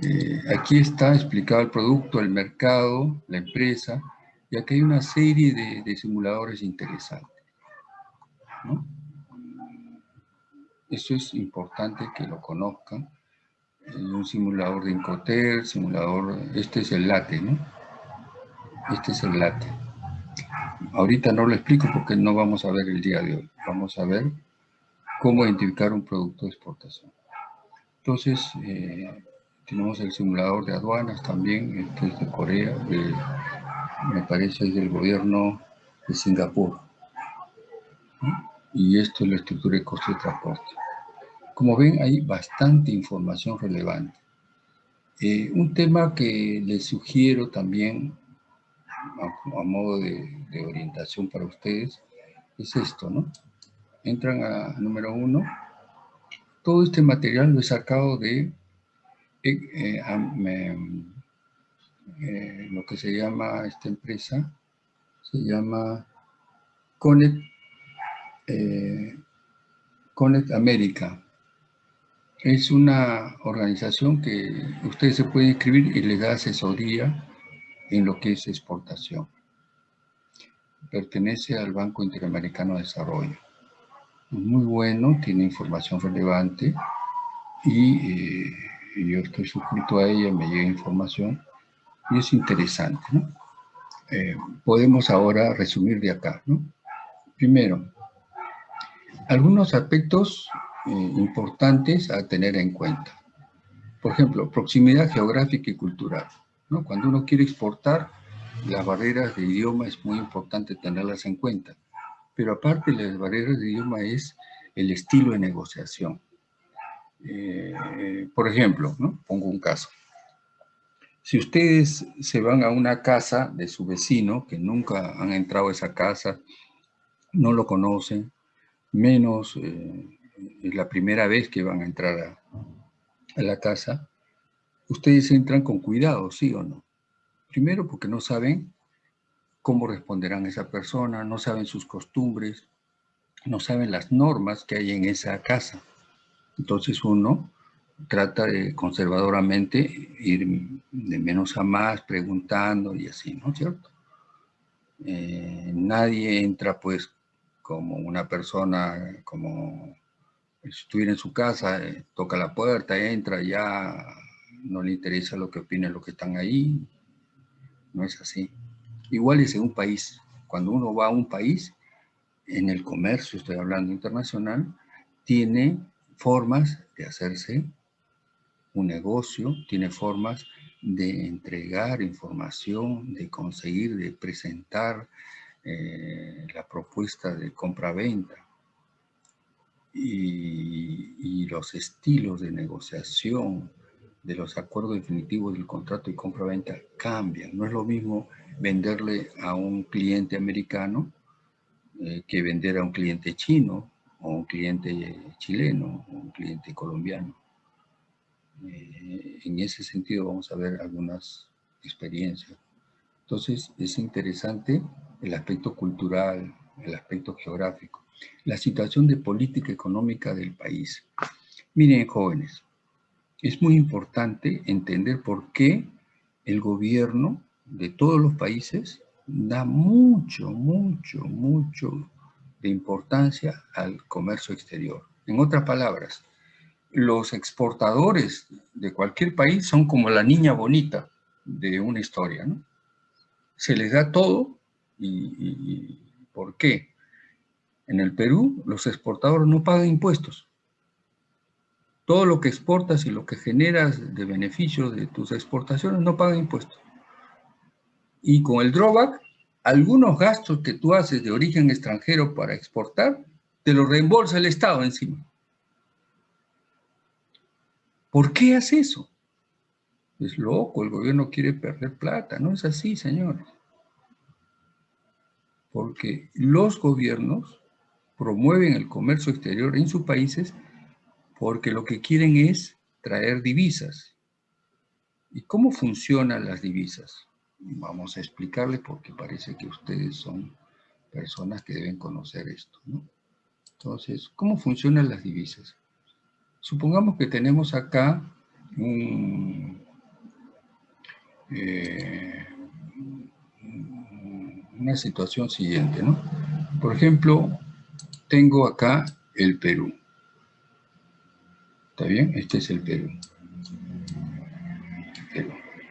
Eh, aquí está explicado el producto, el mercado, la empresa, y aquí hay una serie de, de simuladores interesantes. ¿no? Eso es importante que lo conozcan. Un simulador de Incoterm, simulador, este es el LATE, ¿no? Este es el LATE. Ahorita no lo explico porque no vamos a ver el día de hoy. Vamos a ver cómo identificar un producto de exportación. Entonces, eh, tenemos el simulador de aduanas también, este es de Corea, me parece es del gobierno de Singapur. Y esto es la estructura de costo de transporte. Como ven, hay bastante información relevante. Eh, un tema que les sugiero también, a, a modo de, de orientación para ustedes, es esto, ¿no? Entran a número uno. Todo este material lo he sacado de eh, eh, eh, lo que se llama esta empresa, se llama Connect, Connect America. Es una organización que ustedes se pueden inscribir y les da asesoría en lo que es exportación. Pertenece al Banco Interamericano de Desarrollo. Muy bueno, tiene información relevante y eh, yo estoy suscrito a ella, me llega información y es interesante. Eh, podemos ahora resumir de acá. ¿no? Primero, algunos aspectos eh, importantes a tener en cuenta. Por ejemplo, proximidad geográfica y cultural. Cuando uno quiere exportar, las barreras de idioma es muy importante tenerlas en cuenta. Pero aparte las barreras de idioma es el estilo de negociación. Eh, por ejemplo, ¿no? pongo un caso. Si ustedes se van a una casa de su vecino, que nunca han entrado a esa casa, no lo conocen, menos eh, es la primera vez que van a entrar a la casa, ustedes entran con cuidado, ¿sí o no? Primero porque no saben cómo responderán esa persona, no saben sus costumbres, no saben las normas que hay en esa casa. Entonces uno trata de conservadoramente ir de menos a más, preguntando y así, ¿no es cierto? Eh, nadie entra pues como una persona, como si estuviera en su casa, eh, toca la puerta, entra, ya no le interesa lo que opinen los que están ahí. No es así. Igual es en un país. Cuando uno va a un país, en el comercio, estoy hablando internacional, tiene formas de hacerse un negocio, tiene formas de entregar información, de conseguir, de presentar eh, la propuesta de compra-venta. Y los estilos de negociación de los acuerdos definitivos del contrato de compra-venta cambian. No es lo mismo venderle a un cliente americano eh, que vender a un cliente chino o un cliente chileno o un cliente colombiano. Eh, en ese sentido vamos a ver algunas experiencias. Entonces es interesante el aspecto cultural, el aspecto geográfico, la situación de política económica del país. Miren jóvenes, es muy importante entender por qué el gobierno de todos los países da mucho, mucho, mucho de importancia al comercio exterior. En otras palabras, los exportadores de cualquier país son como la niña bonita de una historia, ¿no? Se les da todo y, y, y ¿por qué? En el Perú los exportadores no pagan impuestos. Todo lo que exportas y lo que generas de beneficio de tus exportaciones no pagan impuestos. Y con el drawback, algunos gastos que tú haces de origen extranjero para exportar, te los reembolsa el Estado encima. ¿Por qué hace eso? Es loco, el gobierno quiere perder plata. No es así, señores. Porque los gobiernos promueven el comercio exterior en sus países porque lo que quieren es traer divisas. ¿Y cómo funcionan las divisas? Vamos a explicarles porque parece que ustedes son personas que deben conocer esto. ¿no? Entonces, ¿cómo funcionan las divisas? Supongamos que tenemos acá un, eh, una situación siguiente, ¿no? Por ejemplo, tengo acá el Perú. ¿Está bien? Este es el Perú.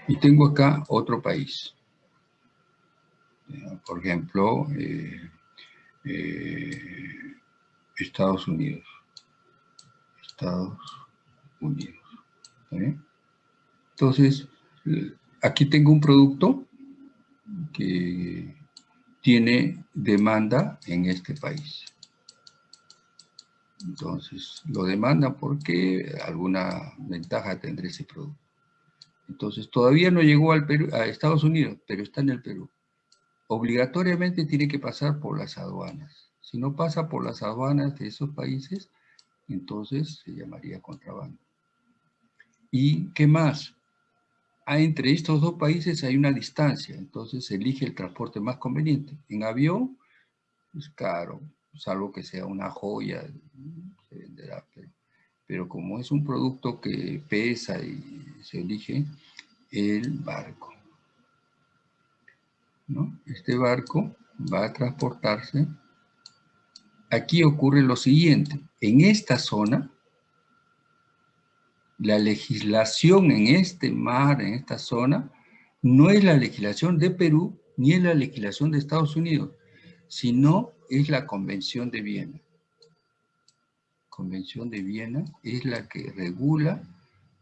Y tengo acá otro país. Por ejemplo, eh, eh, Estados Unidos. Estados Unidos. Entonces, aquí tengo un producto que tiene demanda en este país. Entonces, lo demandan porque alguna ventaja tendrá ese producto. Entonces, todavía no llegó al Perú, a Estados Unidos, pero está en el Perú. Obligatoriamente tiene que pasar por las aduanas. Si no pasa por las aduanas de esos países, entonces se llamaría contrabando. ¿Y qué más? Ah, entre estos dos países hay una distancia, entonces se elige el transporte más conveniente. En avión es caro, salvo que sea una joya, se venderá, pero, pero como es un producto que pesa y se elige el barco. ¿no? Este barco va a transportarse. Aquí ocurre lo siguiente, en esta zona, la legislación en este mar, en esta zona, no es la legislación de Perú ni es la legislación de Estados Unidos, sino es la Convención de Viena. Convención de Viena es la que regula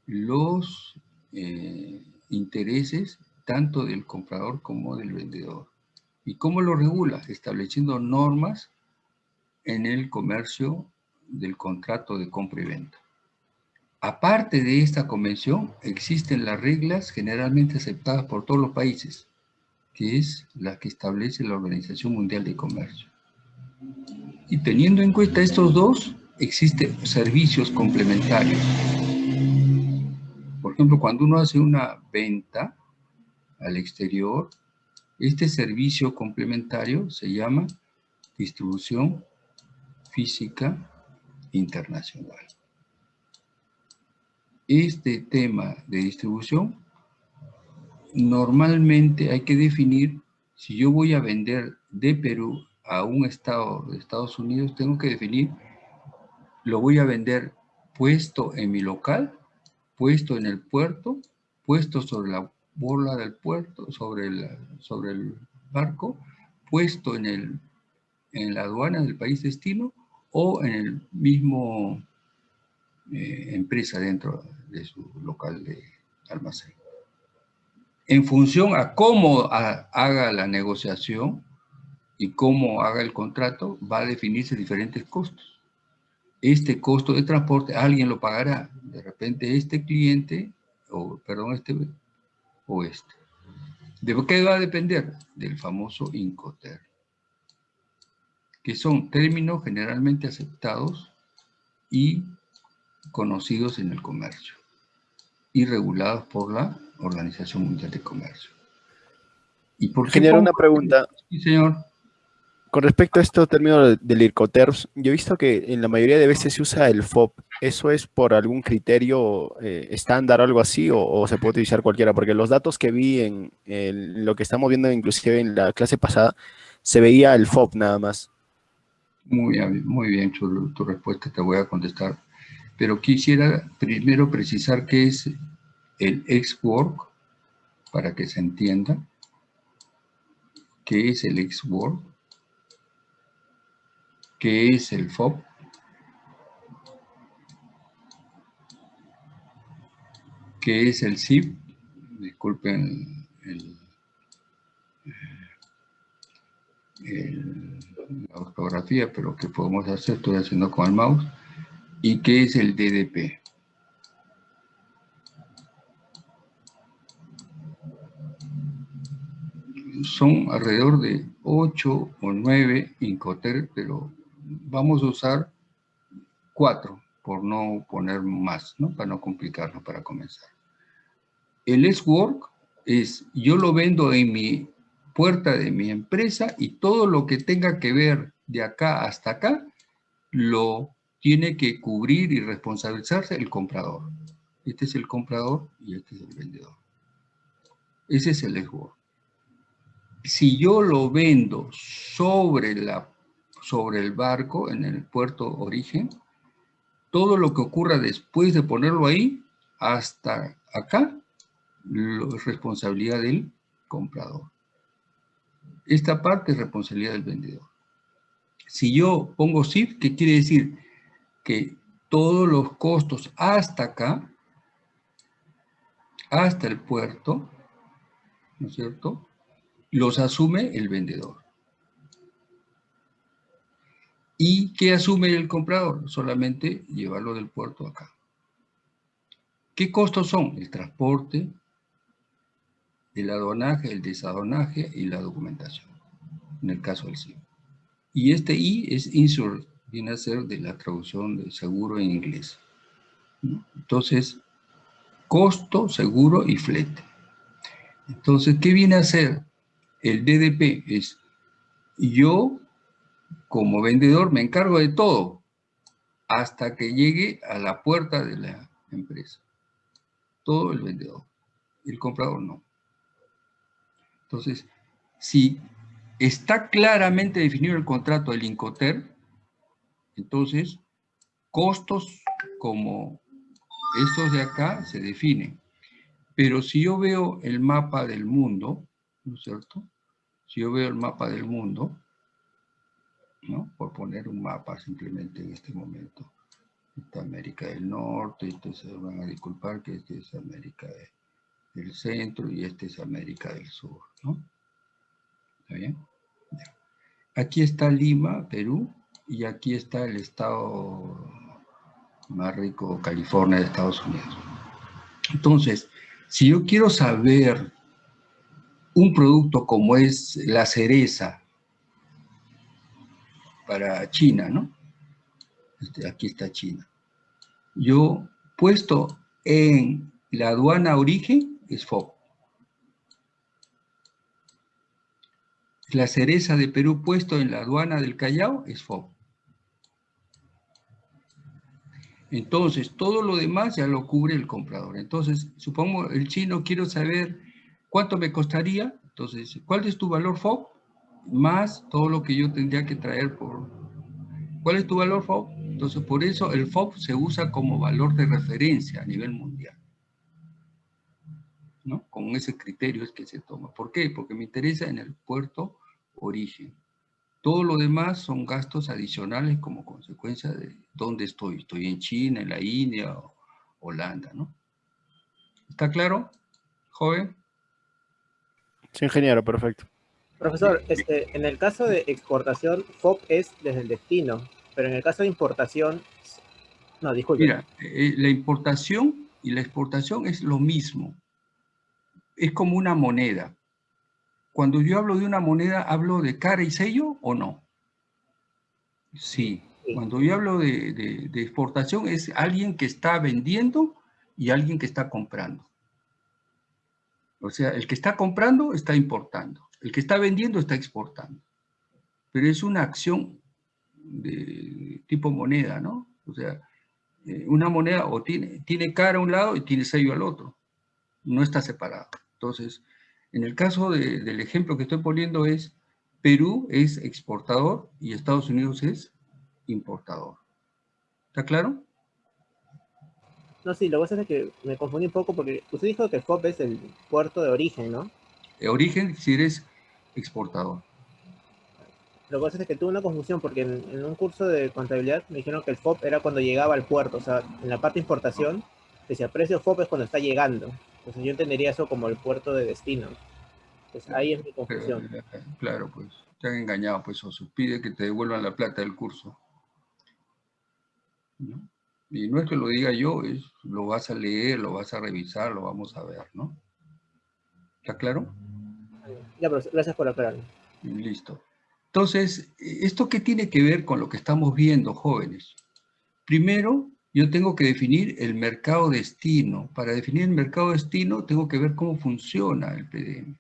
los eh, intereses tanto del comprador como del vendedor. ¿Y cómo lo regula? Estableciendo normas en el comercio del contrato de compra y venta. Aparte de esta convención, existen las reglas generalmente aceptadas por todos los países, que es la que establece la Organización Mundial de Comercio. Y teniendo en cuenta estos dos, existen servicios complementarios. Por ejemplo, cuando uno hace una venta al exterior, este servicio complementario se llama distribución física internacional. Este tema de distribución, normalmente hay que definir si yo voy a vender de Perú a un estado de Estados Unidos, tengo que definir, lo voy a vender puesto en mi local, puesto en el puerto, puesto sobre la borla del puerto, sobre el, sobre el barco, puesto en, el, en la aduana del país destino o en el mismo eh, empresa dentro de su local de almacén. En función a cómo haga la negociación y cómo haga el contrato, va a definirse diferentes costos. Este costo de transporte alguien lo pagará. De repente este cliente, o perdón, este o este. ¿De qué va a depender? Del famoso Incoterm, que son términos generalmente aceptados y conocidos en el comercio y regulados por la Organización Mundial de Comercio. ¿Y por Genera una pregunta. Sí, señor. Con respecto a estos términos del IRCOTERS, yo he visto que en la mayoría de veces se usa el FOB. ¿Eso es por algún criterio eh, estándar o algo así o, se puede utilizar cualquiera? Porque los datos que vi en, lo que estamos viendo inclusive en la clase pasada, se veía el FOB nada más. Muy bien, muy bien tu, tu respuesta, te voy a contestar. Pero quisiera primero precisar qué es el ex-work, para que se entienda. ¿Qué es el ex-work? ¿Qué es el FOB? ¿Qué es el SIP? Disculpen la ortografía, pero ¿qué podemos hacer? Estoy haciendo con el mouse. ¿Y qué es el DDP? Son alrededor de 8 o 9 Incoterm, pero vamos a usar cuatro, por no poner más, ¿no? Para no complicarlo para comenzar. El S-Work es, yo lo vendo en mi puerta de mi empresa y todo lo que tenga que ver de acá hasta acá, lo tiene que cubrir y responsabilizarse el comprador. Este es el comprador y este es el vendedor. Ese es el S-Work. Si yo lo vendo sobre la sobre el barco en el puerto origen, todo lo que ocurra después de ponerlo ahí, hasta acá, es responsabilidad del comprador. Esta parte es responsabilidad del vendedor. Si yo pongo SIF, ¿qué quiere decir? Que todos los costos hasta acá, hasta el puerto, ¿no es cierto? Los asume el vendedor. ¿Y qué asume el comprador? Solamente llevarlo del puerto acá. ¿Qué costos son? El transporte, el aduanaje, el desaduanaje y la documentación, en el caso del CIO. Y este I es insure, viene a ser de la traducción de seguro en inglés. Entonces, costo, seguro y flete. Entonces, ¿qué viene a ser? El DDP es, yo como vendedor me encargo de todo hasta que llegue a la puerta de la empresa. Todo el vendedor. El comprador no. Entonces, si está claramente definido el contrato del Incoter, entonces costos como estos de acá se definen. Pero si yo veo el mapa del mundo, ¿no es cierto? Si yo veo el mapa del mundo, ¿no? Por poner un mapa simplemente en este momento. Esta América del Norte, esto se van a disculpar que este es América de- del Centro y este es América del Sur, ¿no? ¿Está bien? Aquí está Lima, Perú, y aquí está el estado más rico, California, de Estados Unidos. Entonces, si yo quiero saber un producto como es la cereza para China, ¿no? Este, aquí está China. Yo puesto en la aduana origen es FOB. La cereza de Perú puesto en la aduana del Callao es FOB. Entonces, todo lo demás ya lo cubre el comprador. Entonces, supongo el chino quiero saber cuánto me costaría. Entonces, ¿cuál es tu valor FOB? Más todo lo que yo tendría que traer por... ¿Cuál es tu valor FOB? Entonces, por eso el FOB se usa como valor de referencia a nivel mundial. ¿No? Con ese criterio es que se toma. ¿Por qué? Porque me interesa en el puerto origen. Todo lo demás son gastos adicionales como consecuencia de dónde estoy. Estoy en China, en la India o Holanda, ¿no? ¿Está claro, joven? Sí, ingeniero, perfecto. Profesor, este, en el caso de exportación, FOB es desde el destino, pero en el caso de importación, no, disculpe. Mira, eh, la importación y la exportación es lo mismo. Es como una moneda. Cuando yo hablo de una moneda, ¿hablo de cara y sello o no? Sí. Cuando yo hablo de, de- de exportación, es alguien que está vendiendo y alguien que está comprando. O sea, el que está comprando está importando. El que está vendiendo está exportando. Pero es una acción de tipo moneda, ¿no? O sea, eh, una moneda o tiene, tiene cara a un lado y tiene sello al otro. No está separado. Entonces, en el caso de- del ejemplo que estoy poniendo es, Perú es exportador y Estados Unidos es importador. ¿Está claro? No, sí, lo que pasa es que me confundí un poco porque usted dijo que FOB es el puerto de origen, ¿no? De origen si eres exportador. Lo que pasa es que tuve una confusión porque en, en un curso de contabilidad me dijeron que el FOB era cuando llegaba al puerto, o sea, en la parte de importación, decía precio FOB es cuando está llegando. Entonces yo entendería eso como el puerto de destino. Entonces ahí es mi confusión. Eh, Claro, pues, te han engañado, pues, o pide que te devuelvan la plata del curso. ¿no? Y no es que lo diga yo, es, lo vas a leer, lo vas a revisar, lo vamos a ver, ¿no? ¿Está claro? Ya, pero gracias por aclararlo. Listo. Entonces, ¿esto qué tiene que ver con lo que estamos viendo, jóvenes? Primero, yo tengo que definir el mercado destino. Para definir el mercado destino, tengo que ver cómo funciona el PDM.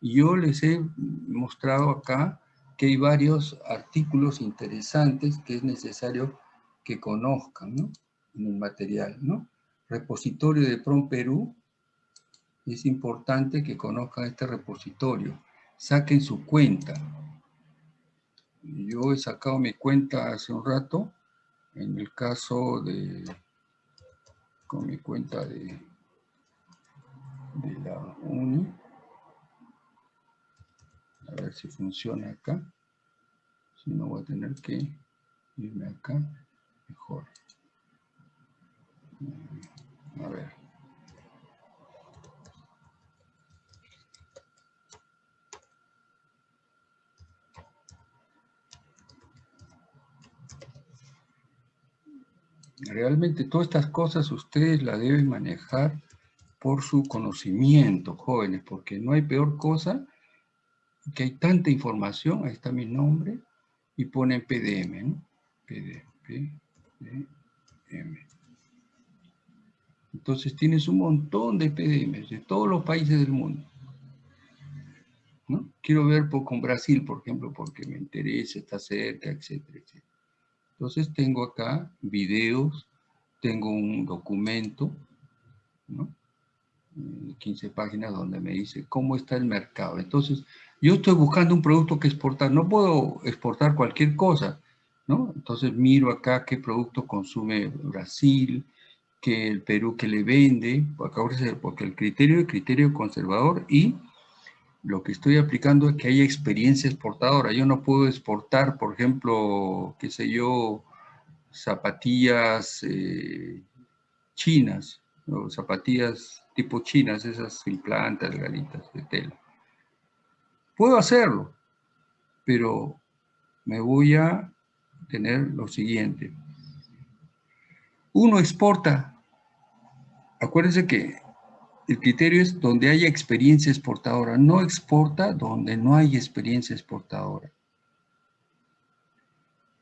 Y yo les he mostrado acá que hay varios artículos interesantes que es necesario que conozcan, ¿no? En el material, ¿no? Repositorio de PROM Perú. Es importante que conozcan este repositorio. Saquen su cuenta. Yo he sacado mi cuenta hace un rato, en el caso de, con mi cuenta de, de la UNI. A ver si funciona acá. Si no voy a tener que irme acá, mejor. A ver. Realmente todas estas cosas ustedes las deben manejar por su conocimiento, jóvenes, porque no hay peor cosa que hay tanta información, ahí está mi nombre, y ponen PDM, ¿no? PDM, PDM. Entonces tienes un montón de PDMs de todos los países del mundo. ¿no? Quiero ver por, con Brasil, por ejemplo, porque me interesa, está cerca, etcétera, etcétera. Entonces tengo acá videos, tengo un documento, ¿no? 15 páginas donde me dice cómo está el mercado. Entonces, yo estoy buscando un producto que exportar. No puedo exportar cualquier cosa, ¿no? Entonces miro acá qué producto consume Brasil, que el Perú que le vende, porque el criterio es criterio conservador y lo que estoy aplicando es que haya experiencia exportadora. Yo no puedo exportar, por ejemplo, qué sé yo, zapatillas eh, chinas, zapatillas tipo chinas, esas sin plantas, galitas de tela. Puedo hacerlo, pero me voy a tener lo siguiente. Uno exporta, acuérdense que el criterio es donde haya experiencia exportadora, no exporta donde no hay experiencia exportadora.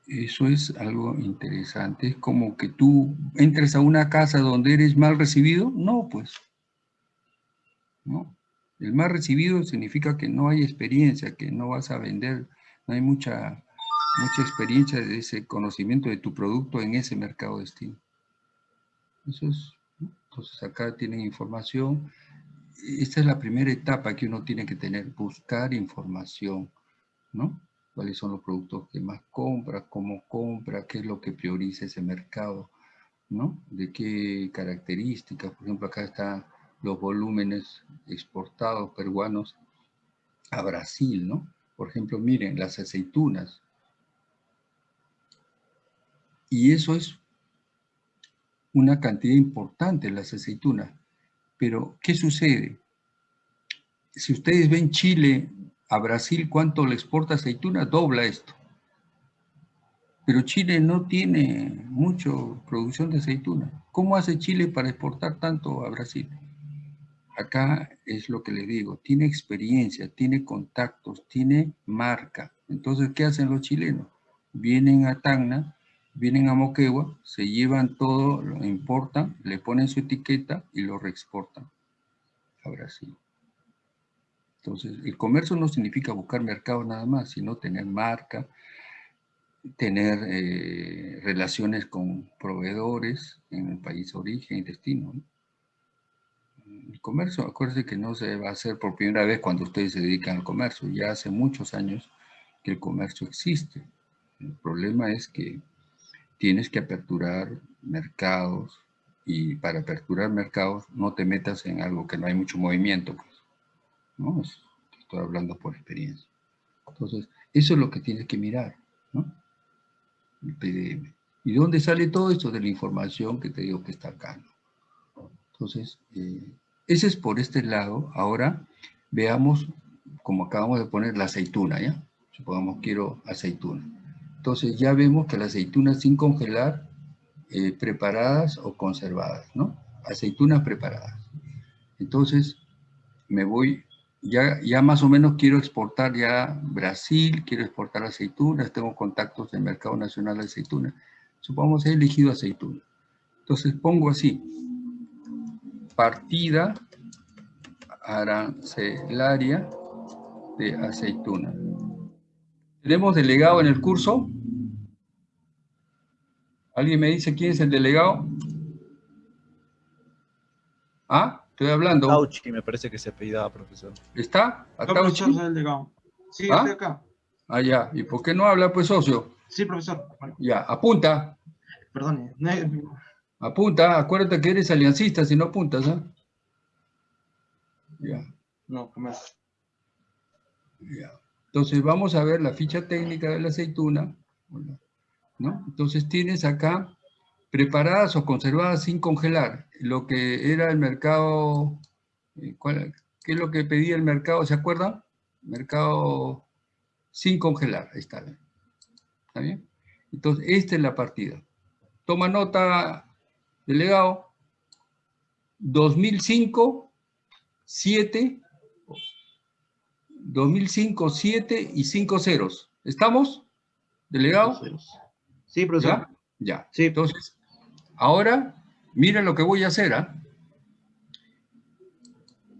Eso es algo interesante, es como que tú entres a una casa donde eres mal recibido, no, pues, no. El mal recibido significa que no hay experiencia, que no vas a vender, no hay mucha, mucha experiencia de ese conocimiento de tu producto en ese mercado destino. Eso es, entonces acá tienen información. Esta es la primera etapa que uno tiene que tener, buscar información, ¿no? Cuáles son los productos que más compra, cómo compra, qué es lo que prioriza ese mercado, ¿no? De qué características, por ejemplo, acá está los volúmenes exportados peruanos a Brasil, ¿no? Por ejemplo, miren, las aceitunas. Y eso es una cantidad importante, las aceitunas. Pero, ¿qué sucede? Si ustedes ven Chile a Brasil, ¿cuánto le exporta aceituna? Dobla esto. Pero Chile no tiene mucha producción de aceituna. ¿Cómo hace Chile para exportar tanto a Brasil? acá es lo que le digo, tiene experiencia, tiene contactos, tiene marca. Entonces, ¿qué hacen los chilenos? Vienen a Tacna, vienen a Moquegua, se llevan todo, lo importan, le ponen su etiqueta y lo reexportan a Brasil. Entonces, el comercio no significa buscar mercado nada más, sino tener marca, tener eh, relaciones con proveedores en el país origen y destino. ¿no? el comercio, acuérdense que no se va a hacer por primera vez cuando ustedes se dedican al comercio, ya hace muchos años que el comercio existe. El problema es que tienes que aperturar mercados y para aperturar mercados no te metas en algo que no hay mucho movimiento. Pues, ¿no? Estoy hablando por experiencia. Entonces, eso es lo que tienes que mirar, ¿no? El PDM. ¿Y dónde sale todo esto? De la información que te digo que está acá, Entonces, eh, ese es por este lado. Ahora veamos, como acabamos de poner, la aceituna, ¿ya? Supongamos quiero aceituna. Entonces ya vemos que la aceituna sin congelar, eh, preparadas o conservadas, ¿no? Aceitunas preparadas. Entonces me voy, ya, ya más o menos quiero exportar ya Brasil, quiero exportar aceitunas, tengo contactos del mercado nacional de aceitunas. Supongamos he elegido aceituna. Entonces pongo así, partida arancelaria de aceituna. ¿Tenemos delegado en el curso? ¿Alguien me dice quién es el delegado? ¿Ah? Estoy hablando. Tauchi, me parece que se apellidaba, profesor. ¿Está? ¿A profesor, soy el delegado. Sí, ¿Ah? estoy acá. Ah, ya. ¿Y por qué no habla, pues, socio? Sí, profesor. Ya, apunta. Perdón. no es- Apunta, acuérdate que eres aliancista si no apuntas, ¿ah? Ya, No, comercio. ya. Entonces vamos a ver la ficha técnica de la aceituna, ¿no? Entonces tienes acá preparadas o conservadas sin congelar, lo que era el mercado, eh, ¿cuál- ¿qué es lo que pedía el mercado? ¿Se acuerdan? Mercado sin congelar, ahí está. ¿Está bien? Entonces, esta es la partida. Toma nota, delegado. 2005, 7, 2005, 7 y 5 ceros. ¿Estamos? ¿Delegado? Sí, profesor. Ya. ya. Entonces, ahora, mira lo que voy a hacer, ¿ah?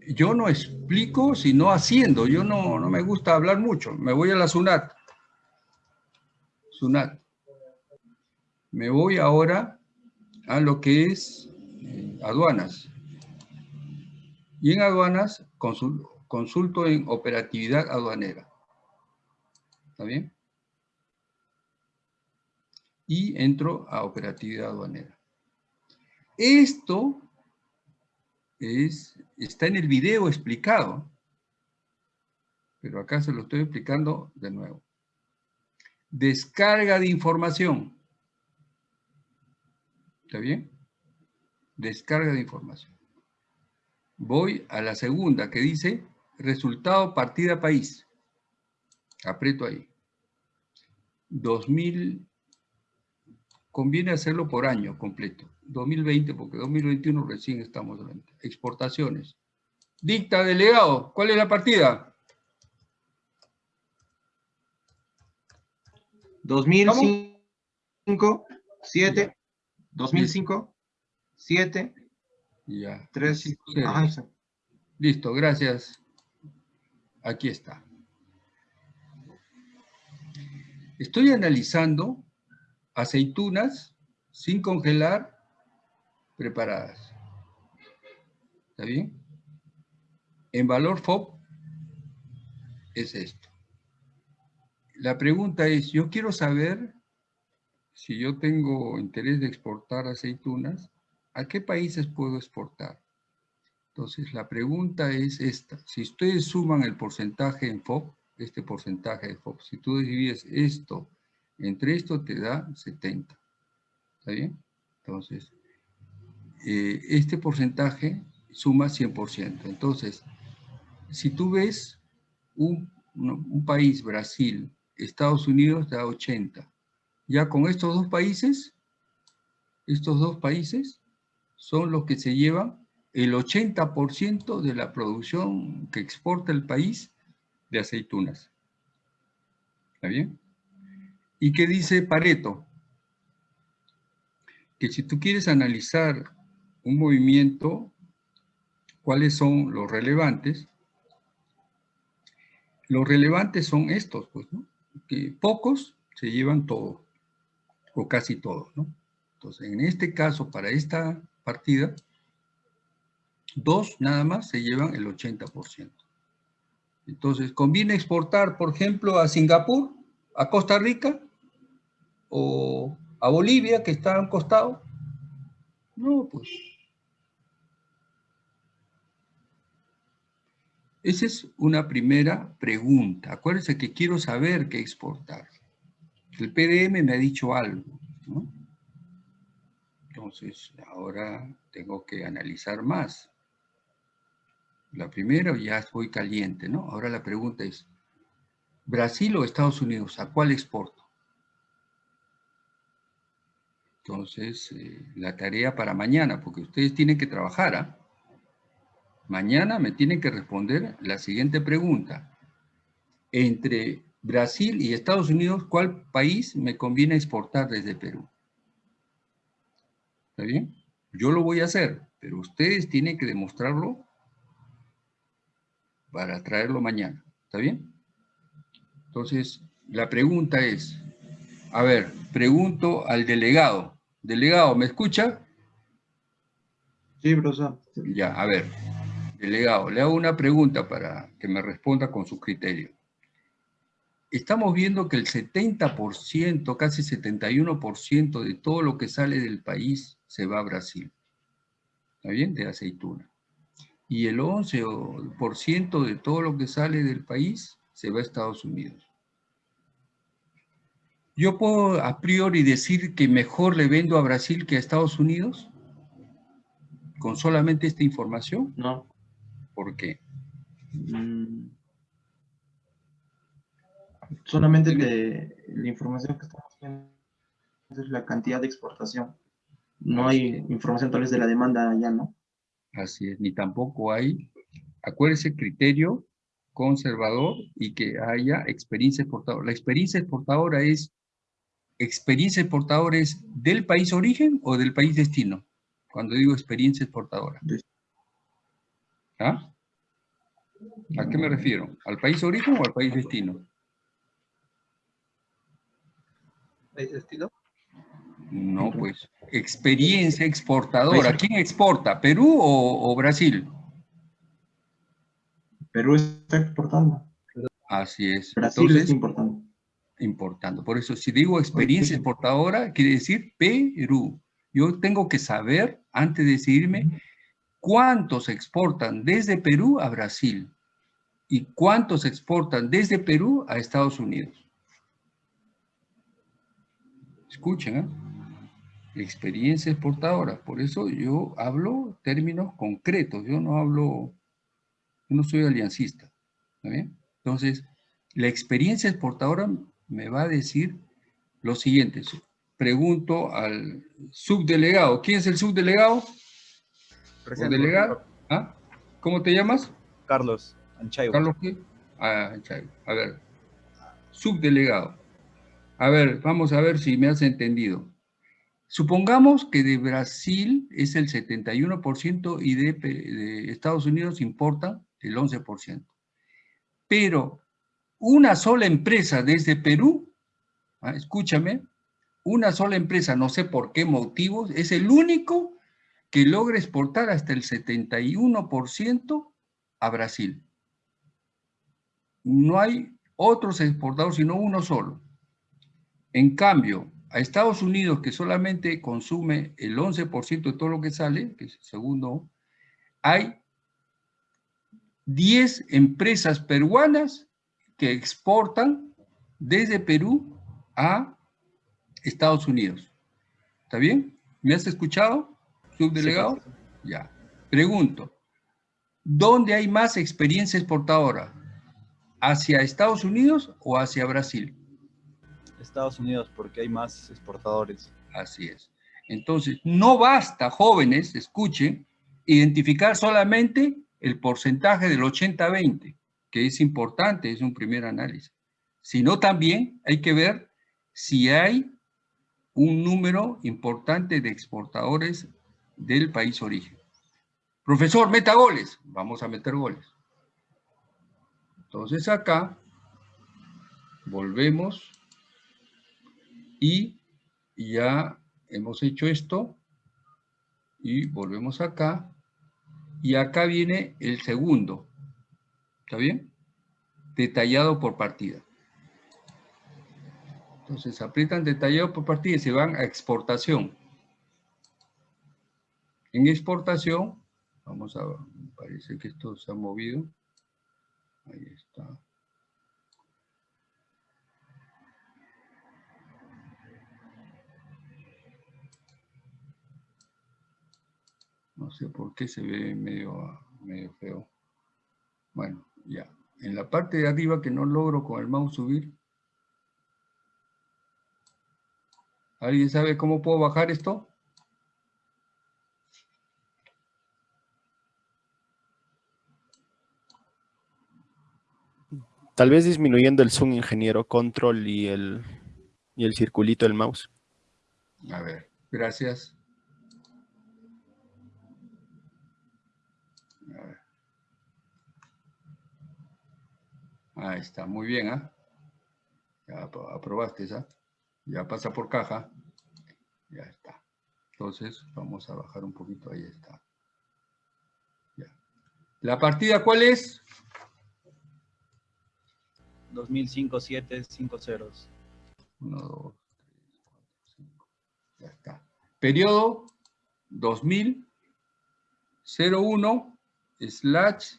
Yo no explico, sino haciendo. Yo no, no me gusta hablar mucho. Me voy a la SUNAT. SUNAT. Me voy ahora a lo que es eh, aduanas. Y en aduanas consul- consulto en operatividad aduanera. ¿Está bien? Y entro a operatividad aduanera. Esto es, está en el video explicado, pero acá se lo estoy explicando de nuevo. Descarga de información. ¿Está bien? Descarga de información. Voy a la segunda que dice resultado partida país. Aprieto ahí. 2000, conviene hacerlo por año completo. 2020, porque 2021 recién estamos hablando. Exportaciones. Dicta delegado, ¿cuál es la partida? 2005, 7, 2005, 7, Ya. 3, Cero. ajá, exacto. Listo, gracias. Aquí está. Estoy analizando aceitunas sin congelar preparadas. ¿Está bien? En valor FOB es esto. La pregunta es, yo quiero saber si yo tengo interés de exportar aceitunas, ¿a qué países puedo exportar? Entonces, la pregunta es esta. Si ustedes suman el porcentaje en FOB, este porcentaje de FOB, si tú divides esto entre esto, te da 70. ¿Está bien? Entonces, eh, este porcentaje suma 100%. Entonces, si tú ves un, un- país, Brasil, Estados Unidos, da 80. Ya con estos dos países, estos dos países son los que se llevan el 80% de la producción que exporta el país de aceitunas. ¿Está bien? ¿Y qué dice Pareto? Que si tú quieres analizar un movimiento, ¿cuáles son los relevantes? Los relevantes son estos, pues, ¿no? Que pocos se llevan todo, o casi todo, ¿no? Entonces, en este caso, para esta partida, dos nada más se llevan el 80%. Entonces, ¿conviene exportar, por ejemplo, a Singapur, a Costa Rica o a Bolivia, que está a un costado? No, pues. Esa es una primera pregunta. Acuérdense que quiero saber qué exportar. El PDM me ha dicho algo, ¿no? Entonces, ahora tengo que analizar más. La primera ya estoy caliente, ¿no? Ahora la pregunta es, ¿Brasil o Estados Unidos? ¿A cuál exporto? Entonces, eh, la tarea para mañana, porque ustedes tienen que trabajar, ¿ah? Mañana me tienen que responder la siguiente pregunta. Entre Brasil y Estados Unidos, ¿cuál país me conviene exportar desde Perú? ¿Está bien? Yo lo voy a hacer, pero ustedes tienen que demostrarlo para traerlo mañana. ¿Está bien? Entonces, la pregunta es, a ver, pregunto al delegado. Delegado, ¿me escucha? Sí, profesor. Ya, a ver. Delegado, le hago una pregunta para que me responda con su criterio. Estamos viendo que el 70%, casi 71% de todo lo que sale del país se va a Brasil. ¿Está bien? De aceituna. Y el 11% de todo lo que sale del país se va a Estados Unidos. ¿Yo puedo a priori decir que mejor le vendo a Brasil que a Estados Unidos? ¿Con solamente esta información? No. ¿Por qué? Mm. Solamente que la información que estamos viendo es la cantidad de exportación. No hay información tal vez de la demanda ya, ¿no? Así es, ni tampoco hay, acuérdese, criterio conservador y que haya experiencia exportadora. La experiencia exportadora es, experiencia exportadora es del país origen o del país destino, cuando digo experiencia exportadora. ¿Ah? ¿A qué me refiero? ¿Al país origen o al país destino? ¿País destino? No, pues, experiencia exportadora. ¿Quién exporta? ¿Perú o, o Brasil? Perú está exportando. Así es. Brasil Entonces, está importando. importando. Por eso, si digo experiencia exportadora, quiere decir Perú. Yo tengo que saber, antes de decidirme, cuántos exportan desde Perú a Brasil y cuántos exportan desde Perú a Estados Unidos. Escuchen, ¿eh? Experiencia exportadora. Por eso yo hablo términos concretos. Yo no hablo, yo no soy aliancista. ¿está bien? Entonces, la experiencia exportadora me va a decir lo siguiente. Pregunto al subdelegado. ¿Quién es el subdelegado? ¿O Presente, delegado? ¿Ah? ¿Cómo te llamas? Carlos Anchaigo. ¿Carlos qué? Ah, Anchaigo. A ver. Subdelegado. A ver, vamos a ver si me has entendido. Supongamos que de Brasil es el 71% y de, Estados Unidos importa el 11%. Pero una sola empresa desde Perú, ah, escúchame, una sola empresa, no sé por qué motivos, es el único que logra exportar hasta el 71% a Brasil. No hay otros exportadores, sino uno solo. En cambio, a Estados Unidos, que solamente consume el 11% de todo lo que sale, que es el segundo, hay 10 empresas peruanas que exportan desde Perú a Estados Unidos. ¿Está bien? ¿Me has escuchado, subdelegado? Ya. Pregunto, ¿dónde hay más experiencia exportadora? ¿Hacia Estados Unidos o hacia Brasil? Estados Unidos, porque hay más exportadores. Así es. Entonces, no basta, jóvenes, escuchen, identificar solamente el porcentaje del 80-20, que es importante, es un primer análisis, sino también hay que ver si hay un número importante de exportadores del país origen. Profesor, meta goles. Vamos a meter goles. Entonces acá volvemos y ya hemos hecho esto y volvemos acá y acá viene el segundo, ¿está bien? Detallado por partida. Entonces aprietan detallado por partida y se van a exportación. En exportación, vamos a parece que esto se ha movido. Ahí está. No sé por qué se ve medio, medio feo. Bueno, ya. En la parte de arriba que no logro con el mouse subir. ¿Alguien sabe cómo puedo bajar esto? Tal vez disminuyendo el zoom, ingeniero, control y el, y el circulito del mouse. A ver, gracias. A ver. Ahí está, muy bien, ¿ah? Ya apro- aprobaste esa. Ya pasa por caja. Ya está. Entonces, vamos a bajar un poquito, ahí está. Ya. ¿La partida cuál es? 2005, 7, 5 ceros. 1, 2, 3, 4, 5. Ya está. Periodo 2000, 01, slash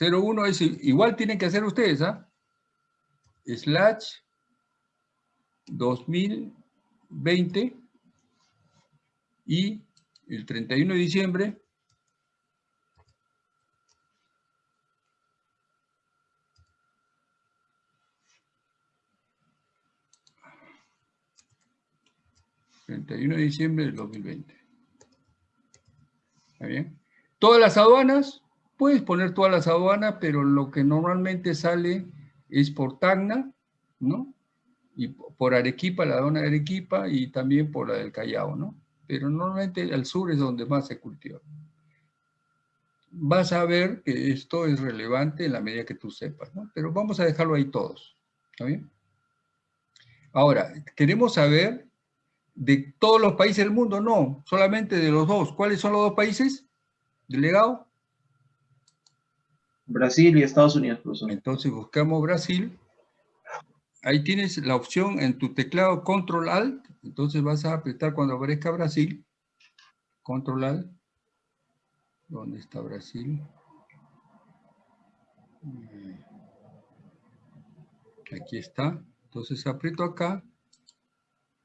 01, es igual tienen que hacer ustedes, ¿ah? Slash 2020 y el 31 de diciembre ¿31 de diciembre del 2020? ¿Está bien? Todas las aduanas, puedes poner todas las aduanas, pero lo que normalmente sale es por Tacna, ¿no? Y por Arequipa, la aduana de Arequipa, y también por la del Callao, ¿no? Pero normalmente al sur es donde más se cultiva. Vas a ver que esto es relevante en la medida que tú sepas, ¿no? Pero vamos a dejarlo ahí todos, ¿está bien? Ahora, queremos saber de todos los países del mundo, no, solamente de los dos. ¿Cuáles son los dos países? Delegado. Brasil y Estados Unidos, profesor. Entonces buscamos Brasil. Ahí tienes la opción en tu teclado Control Alt. Entonces vas a apretar cuando aparezca Brasil. Control Alt. ¿Dónde está Brasil? Aquí está. Entonces aprieto acá.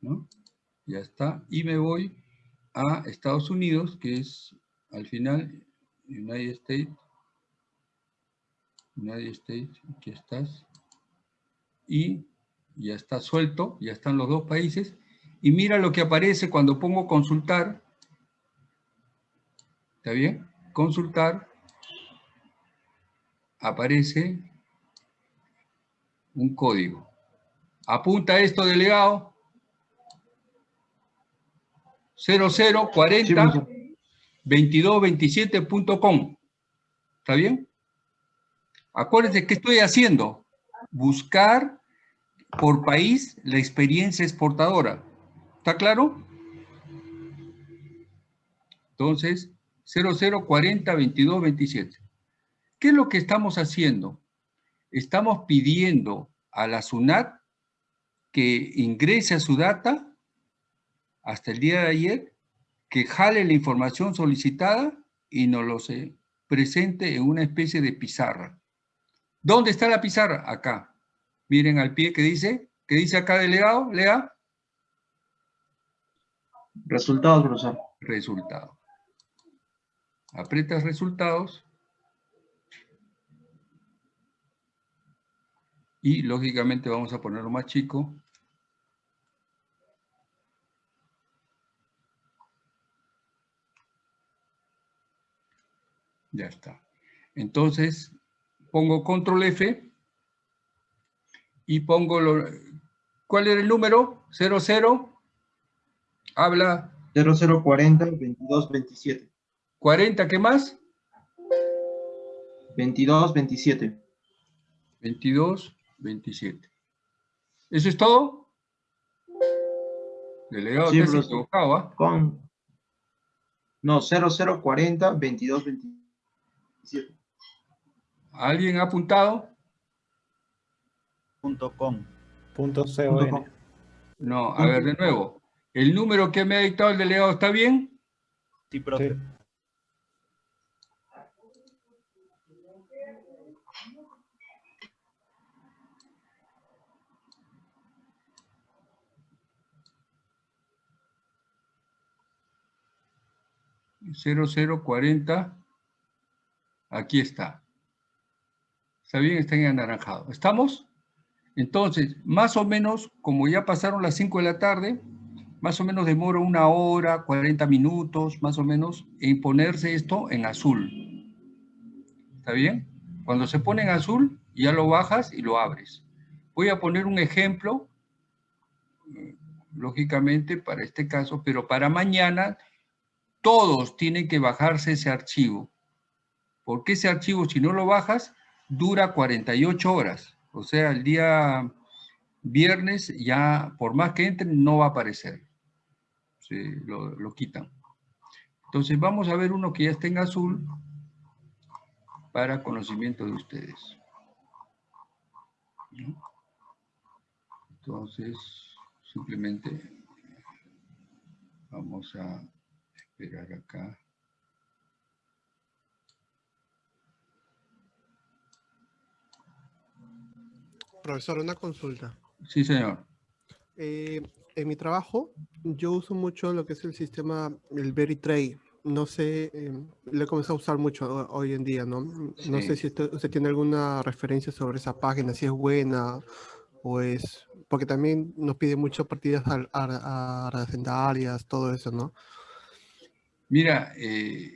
¿no? Ya está. Y me voy a Estados Unidos, que es al final United States. United States, aquí estás. Y ya está suelto, ya están los dos países. Y mira lo que aparece cuando pongo consultar. ¿Está bien? Consultar. Aparece un código. Apunta esto, delegado. 0040 2227.com. ¿Está bien? Acuérdense, ¿qué estoy haciendo? Buscar por país la experiencia exportadora. ¿Está claro? Entonces, 0040 2227. ¿Qué es lo que estamos haciendo? Estamos pidiendo a la SUNAT que ingrese a su data hasta el día de ayer, que jale la información solicitada y nos lo se presente en una especie de pizarra. ¿Dónde está la pizarra? Acá. Miren al pie que dice, ¿qué dice acá delegado? Lea. Resultados, profesor. Resultados. Aprietas resultados. Y lógicamente vamos a ponerlo más chico. Ya está. Entonces, pongo control F y pongo lo... ¿Cuál era el número? 00. Habla. 0040 2227. 40, ¿qué más? 22 27. 22 27. ¿Eso es todo? Delegado, Sí, te has equivocado, ¿ah? Con... No, 0040 22 27. ¿Alguien ha apuntado? Punto com. Punto com. No, a ver, de nuevo. ¿El número que me ha dictado el delegado está bien? Sí, profe. 0040. Aquí está. Está bien, está en anaranjado. ¿Estamos? Entonces, más o menos, como ya pasaron las 5 de la tarde, más o menos demora una hora, 40 minutos, más o menos, en ponerse esto en azul. ¿Está bien? Cuando se pone en azul, ya lo bajas y lo abres. Voy a poner un ejemplo, eh, lógicamente, para este caso, pero para mañana todos tienen que bajarse ese archivo. Porque ese archivo, si no lo bajas, dura 48 horas. O sea, el día viernes ya, por más que entren, no va a aparecer. Se lo, lo quitan. Entonces vamos a ver uno que ya está en azul para conocimiento de ustedes. Entonces, simplemente vamos a esperar acá. Profesor, una consulta. Sí, señor. Eh, en mi trabajo, yo uso mucho lo que es el sistema, el Veritray. No sé, eh, lo he comenzado a usar mucho ho- hoy en día, ¿no? No Sí. sé si usted, usted tiene alguna referencia sobre esa página, si es buena o es... Porque también nos pide mucho partidas ar- ar- arrendarias, todo eso, ¿no? Mira, eh,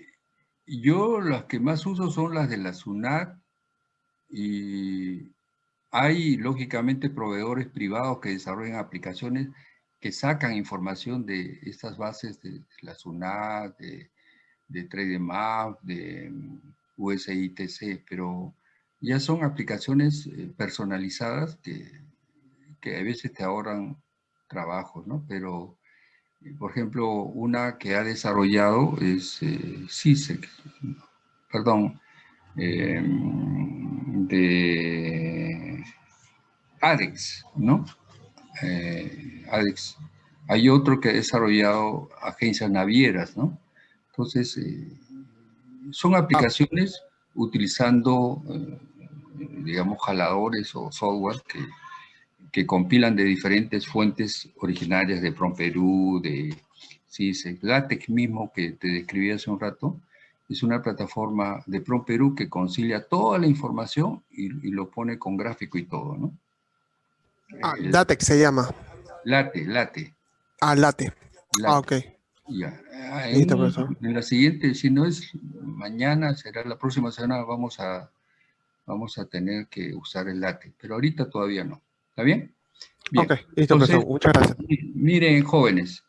Yo las que más uso son las de la SUNAT y hay lógicamente proveedores privados que desarrollan aplicaciones que sacan información de estas bases de la SUNAT, de, de TradeMap, de USITC, pero ya son aplicaciones eh, personalizadas que, que a veces te ahorran trabajos, ¿no? Pero, eh, por ejemplo, una que ha desarrollado es eh, CISEC, perdón, de ADEX, ¿no? Eh, ADEX. Hay otro que ha desarrollado agencias navieras, ¿no? Entonces, eh, son aplicaciones utilizando, eh, digamos, jaladores o software que, que compilan de diferentes fuentes originarias de PromPerú, de CISEC, LaTeX mismo que te describí hace un rato, es una plataforma de PromPerú que concilia toda la información y, y lo pone con gráfico y todo, ¿no? Ah, El- LaTeX se llama. Late, late. Ah, Late. Ah, ok. Ya. Ah, Listo, En, profesor. en la siguiente, si no es mañana, será la próxima semana, vamos a, vamos a tener que usar el late, pero ahorita todavía no. ¿Está bien? Bien. Ok, listo, profesor. Muchas gracias. mi- Miren, jóvenes,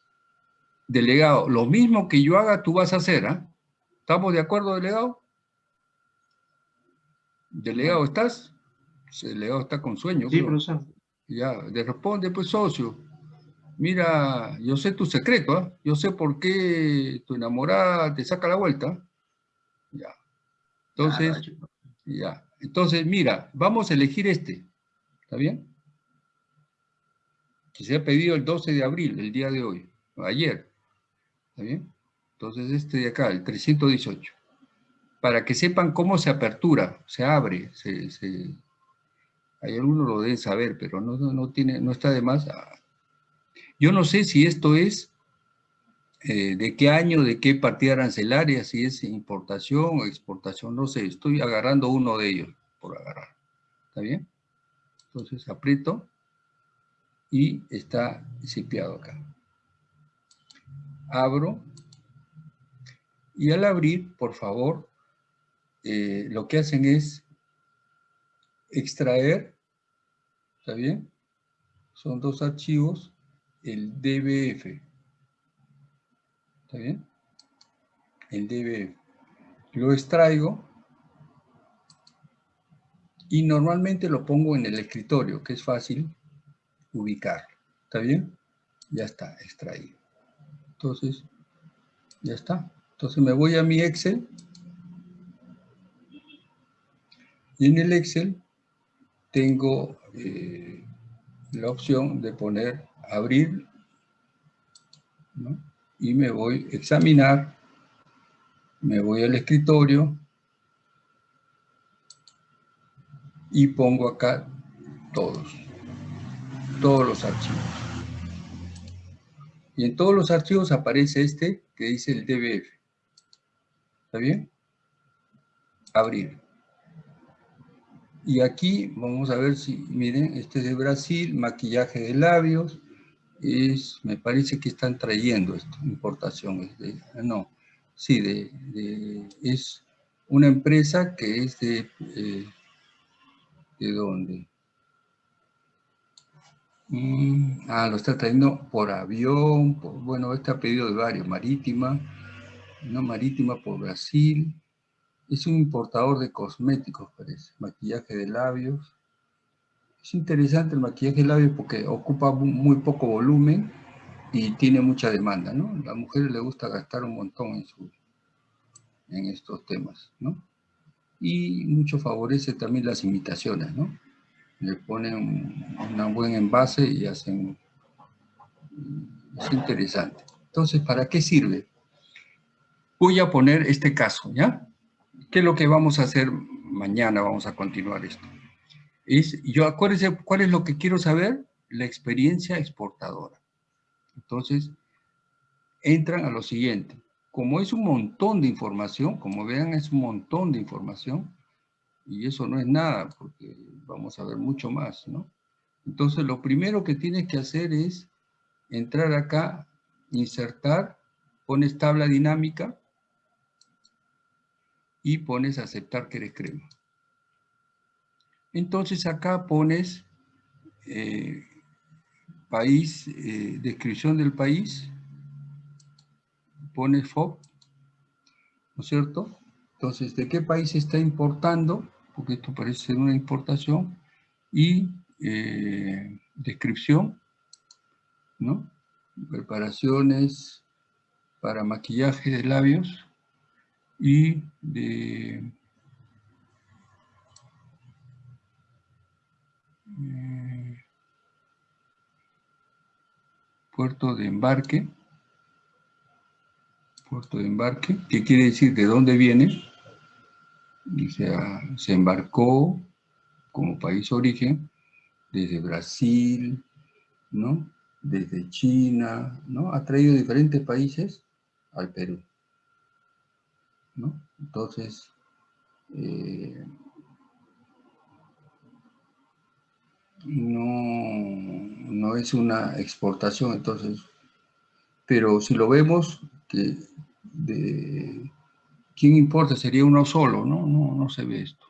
delegado, lo mismo que yo haga, tú vas a hacer, ¿ah? ¿Estamos de acuerdo, delegado? Delegado, ¿estás? Delegado está con sueño. Sí, creo. profesor. Ya, le responde, pues, socio. Mira, yo sé tu secreto, ¿ah? Yo sé por qué tu enamorada te saca la vuelta. Ya. Entonces, ya. Entonces, mira, vamos a elegir este. ¿Está bien? Que se ha pedido el 12 de abril, el día de hoy, ayer. ¿Está bien? Entonces, este de acá, el 318. Para que sepan cómo se apertura, se abre, se, se- hay algunos lo deben saber, pero no, no, tiene, no está de más. Yo no sé si esto es eh, de qué año, de qué partida arancelaria, si es importación o exportación, no sé. Estoy agarrando uno de ellos por agarrar. ¿Está bien? Entonces aprieto y está cipiado acá. Abro y al abrir, por favor, eh, lo que hacen es extraer, ¿está bien? Son dos archivos, el DBF, ¿está bien? El DBF. Lo extraigo y normalmente lo pongo en el escritorio, que es fácil ubicar, ¿está bien? Ya está extraído. Entonces, ya está. Entonces me voy a mi Excel y en el Excel tengo eh, la opción de poner abrir y me voy a examinar, me voy al escritorio y pongo acá todos, todos los archivos. Y en todos los archivos aparece este que dice el DBF. ¿Está bien? Abrir. Y aquí vamos a ver si, miren, este es de Brasil, maquillaje de labios, es, me parece que están trayendo esto, importación, es de, no, sí, de, es una empresa que es de, eh, ¿de dónde? Mm, ah, lo está trayendo por avión, bueno, este ha pedido de varios, marítima, no marítima por Brasil, es un importador de cosméticos, parece. Maquillaje de labios. Es interesante el maquillaje de labios porque ocupa mu- muy poco volumen y tiene mucha demanda, ¿no? A las mujeres les gusta gastar un montón en, su, en estos temas, ¿no? Y mucho favorece también las imitaciones, ¿no? Le ponen un, un buen envase y hacen... Es interesante. Entonces, ¿para qué sirve? Voy a poner este caso, ¿ya? ¿Qué es lo que vamos a hacer mañana? Vamos a continuar esto. Es, yo ¿cuál es lo que quiero saber? La experiencia exportadora. Entonces, entran a lo siguiente. Como es un montón de información, como vean, es un montón de información, y eso no es nada, porque vamos a ver mucho más, ¿no? Entonces, lo primero que tienes que hacer es entrar acá, insertar, pones tabla dinámica, y pones aceptar que eres crema. Entonces acá pones eh, país, eh, descripción del país, pones FOB, ¿no es cierto? Entonces, ¿de qué país está importando? Porque esto parece ser una importación. Y eh, descripción, ¿no? Preparaciones para maquillaje de labios y de eh, puerto de embarque, puerto de embarque, ¿qué quiere decir de dónde viene? O sea, se embarcó como país origen desde Brasil, ¿no? Desde China, ¿no? Ha traído diferentes países al Perú, ¿no? Entonces, eh, no, no es una exportación, entonces, pero si lo vemos, que ¿quién importa? Sería uno solo, ¿no? No, no se ve esto.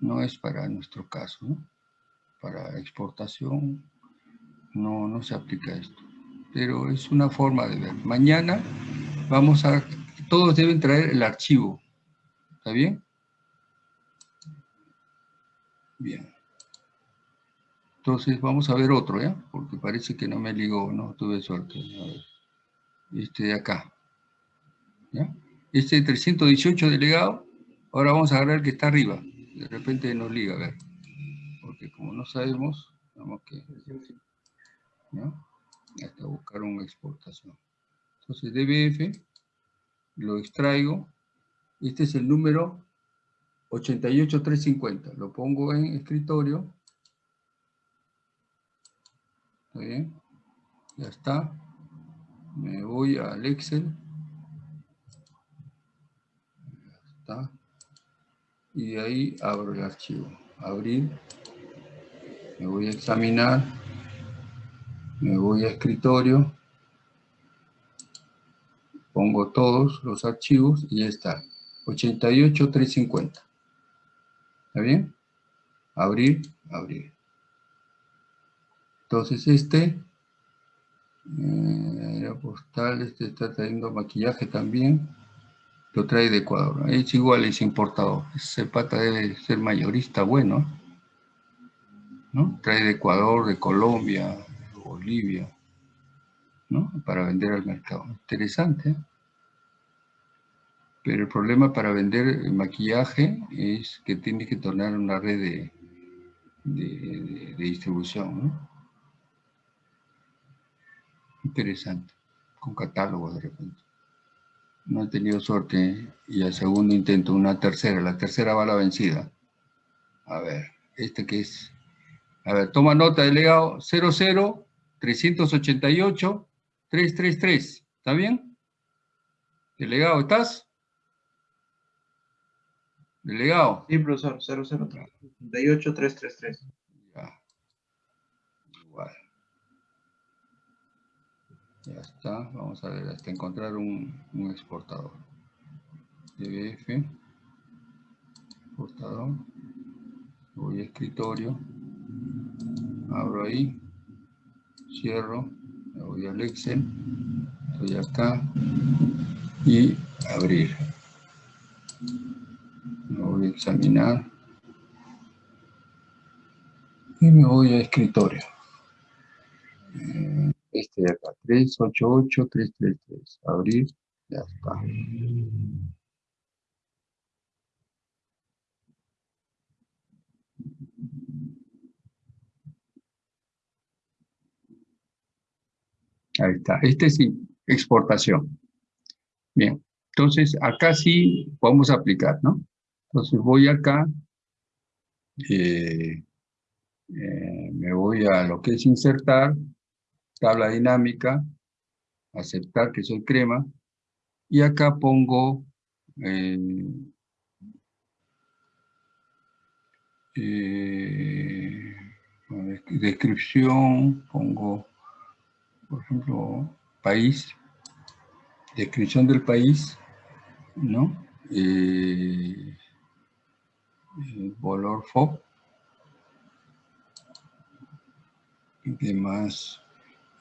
No es para nuestro caso. Para exportación no, no se aplica esto. Pero es una forma de ver. Mañana vamos a... Todos deben traer el archivo. ¿Está bien? Bien. Entonces vamos a ver otro, ¿ya? Porque parece que no me ligó, no tuve suerte. A ver. Este de acá. ¿Ya? Este 318 delegado, ahora vamos a agarrar el que está arriba. De repente nos liga, a ver. Porque como no sabemos, vamos que... ¿ya? Hasta buscar una exportación. Entonces DBF, lo extraigo. Este es el número 88350. Lo pongo en escritorio. ¿Está bien? Ya está. Me voy al Excel. Ya está. Y ahí abro el archivo. Abrir. Me voy a examinar. Me voy a escritorio. Pongo todos los archivos y ya está. 88350. ¿Está bien? Abrir, abrir. Entonces este, eh, postal, este está trayendo maquillaje también, lo trae de Ecuador. Es igual, es importador. Ese pata debe ser mayorista bueno. ¿no? Trae de Ecuador, de Colombia, de Bolivia, ¿no? Para vender al mercado. Interesante. Pero el problema para vender maquillaje es que tiene que tornar una red de, distribución, ¿no? Interesante, con catálogo de repente. No he tenido suerte y al segundo intento una tercera, la tercera va a la vencida. A ver, este que es, a ver, toma nota, delegado, 00 388 333, ¿está bien? Delegado, ¿estás? Delegado. Sí, profesor, 00 38 333. Ya. Igual. Ya está, vamos a ver, hasta encontrar un, un exportador. DBF, exportador, voy a escritorio, abro ahí, cierro, me voy al Excel, estoy acá y abrir. A examinar y me voy a escritorio. Eh, este de acá, 388, 333. Abrir, ya está. Ahí está. Este es exportación. Bien. Entonces, acá sí podemos aplicar, ¿no? Entonces voy acá. Eh, eh, me voy a lo que es insertar tabla dinámica, aceptar que soy crema, y acá pongo eh, descripción, pongo, por ejemplo, país, descripción del país, ¿no? El valor FOB. Y demás.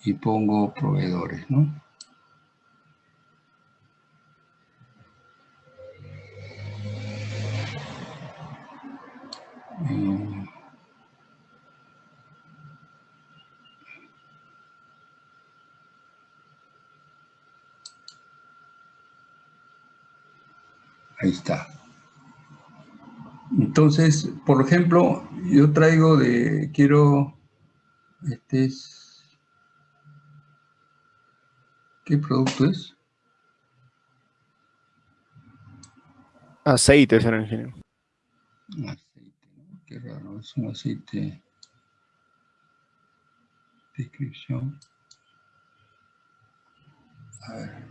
Y pongo proveedores, ¿no? Mm. Ahí está. Entonces, por ejemplo, yo traigo de, quiero, este es, ¿qué producto es? Aceite, señor ingeniero. Aceite, ¿no? Qué raro, es un aceite. Descripción. A ver.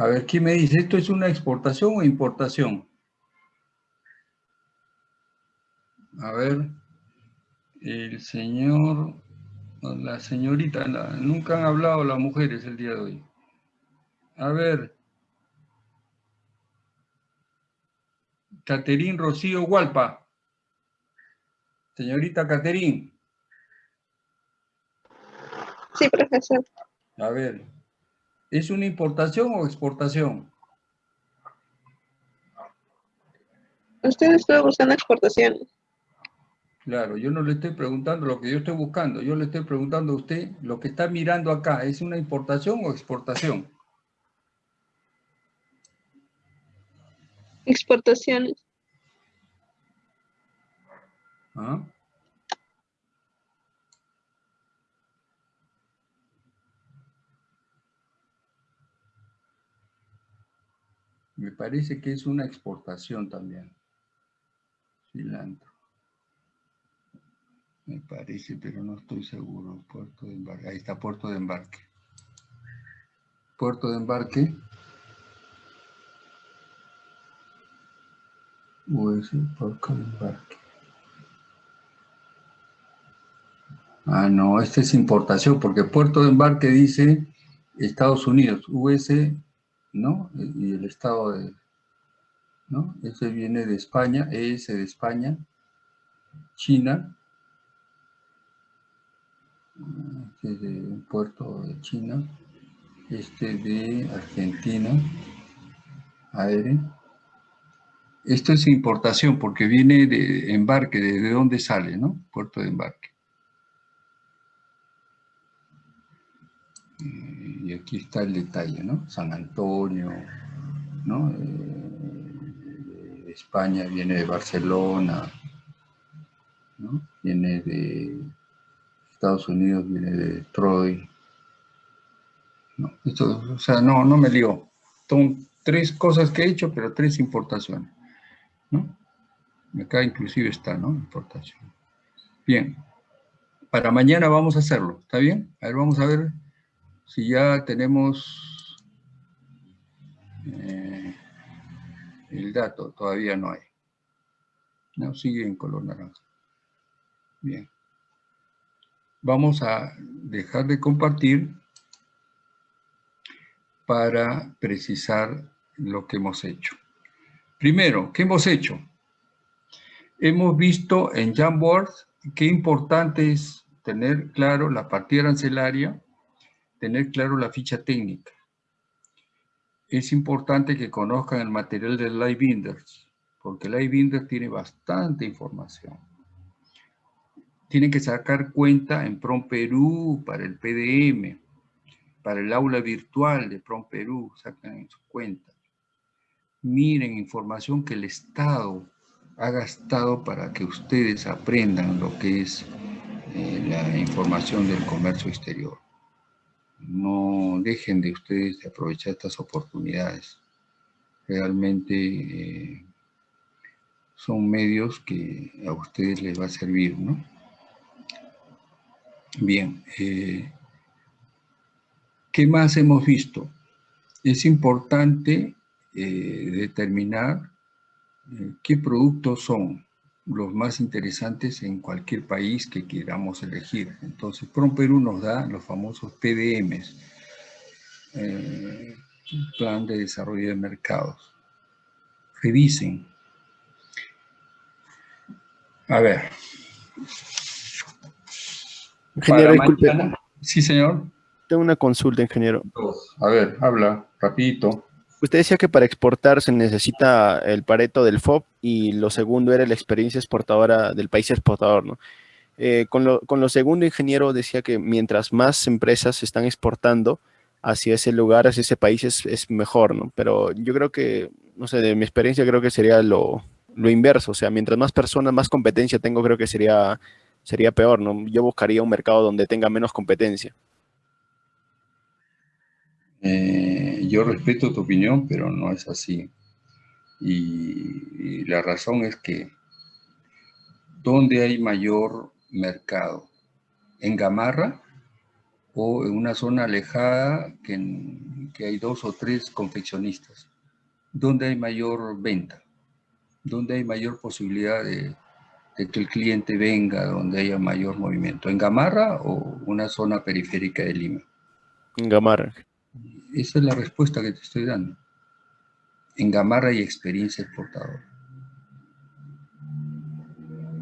A ver, ¿quién me dice? ¿Esto es una exportación o importación? A ver, el señor, la señorita, la- nunca han hablado las mujeres el día de hoy. A ver, Caterín Rocío Hualpa. Señorita Caterín, Sí, profesor. a ver, ¿es una importación o exportación? Usted estuvo buscando exportación. Claro, yo no le estoy preguntando lo que yo estoy buscando, yo le estoy preguntando a usted lo que está mirando acá, ¿es una importación o exportación? Exportaciones. ¿Ah? Me parece que es una exportación también. Cilantro. Me parece, pero no estoy seguro. Puerto de embarque. Ahí está puerto de embarque. Puerto de embarque. US, puerto de embarque. Ah, no, este es importación, porque puerto de embarque dice Estados Unidos, US, ¿no? Y el estado de, ¿no? Ese viene de España, ES de España, China, este es de un puerto de China, este de Argentina, aéreo. Esto es importación porque viene de embarque, de dónde sale, ¿no? Puerto de embarque. Y aquí está el detalle, ¿no? San Antonio, ¿no? Eh, España viene de Barcelona, ¿no? Viene de Estados Unidos, viene de Detroit. No, esto, o sea, no, no me lío. Son tres cosas que he hecho, pero tres importaciones, ¿no? Acá inclusive está, ¿no? Importación. Bien. Para mañana vamos a hacerlo, ¿está bien? A ver, vamos a ver si ya tenemos eh, el dato, todavía no hay. No, sigue en color naranja. Bien. Vamos a dejar de compartir para precisar lo que hemos hecho. Primero, ¿qué hemos hecho? Hemos visto en Jamboard qué importante es tener claro la partida arancelaria, tener claro la ficha técnica. Es importante que conozcan el material del Live Binders, porque el Live Binder tiene bastante información. Tienen que sacar cuenta en PROM Perú para el PDM, para el aula virtual de PROM Perú, sacan su cuenta. Miren información que el Estado ha gastado para que ustedes aprendan lo que es eh, la información del comercio exterior no dejen de ustedes de aprovechar estas oportunidades. Realmente eh, son medios que a ustedes les va a servir, ¿no? Bien, eh, ¿qué más hemos visto? Es importante eh, determinar qué productos son los más interesantes en cualquier país que queramos elegir. Entonces, PROM Perú nos da los famosos PDMs, eh, Plan de Desarrollo de Mercados. Revisen. A ver. Ingeniero, disculpe. Sí, señor. Tengo una consulta, ingeniero. A ver, habla, rapidito. Usted decía que para exportar se necesita el pareto del FOB y lo segundo era la experiencia exportadora del país exportador, ¿no? Eh, con, lo, con lo segundo, ingeniero, decía que mientras más empresas están exportando hacia ese lugar, hacia ese país, es, es mejor, ¿no? Pero yo creo que, no sé, de mi experiencia creo que sería lo, lo inverso, o sea, mientras más personas, más competencia tengo, creo que sería, sería peor, ¿no? Yo buscaría un mercado donde tenga menos competencia. Eh, yo respeto tu opinión, pero no es así. Y, la razón es que, ¿dónde hay mayor mercado? ¿En Gamarra o en una zona alejada que hay dos o tres confeccionistas? ¿Dónde hay mayor venta? ¿Dónde hay mayor posibilidad de, de que el cliente venga, donde haya mayor movimiento? ¿En Gamarra o una zona periférica de Lima? En Gamarra. Esa es la respuesta que te estoy dando. En Gamarra hay experiencia exportadora.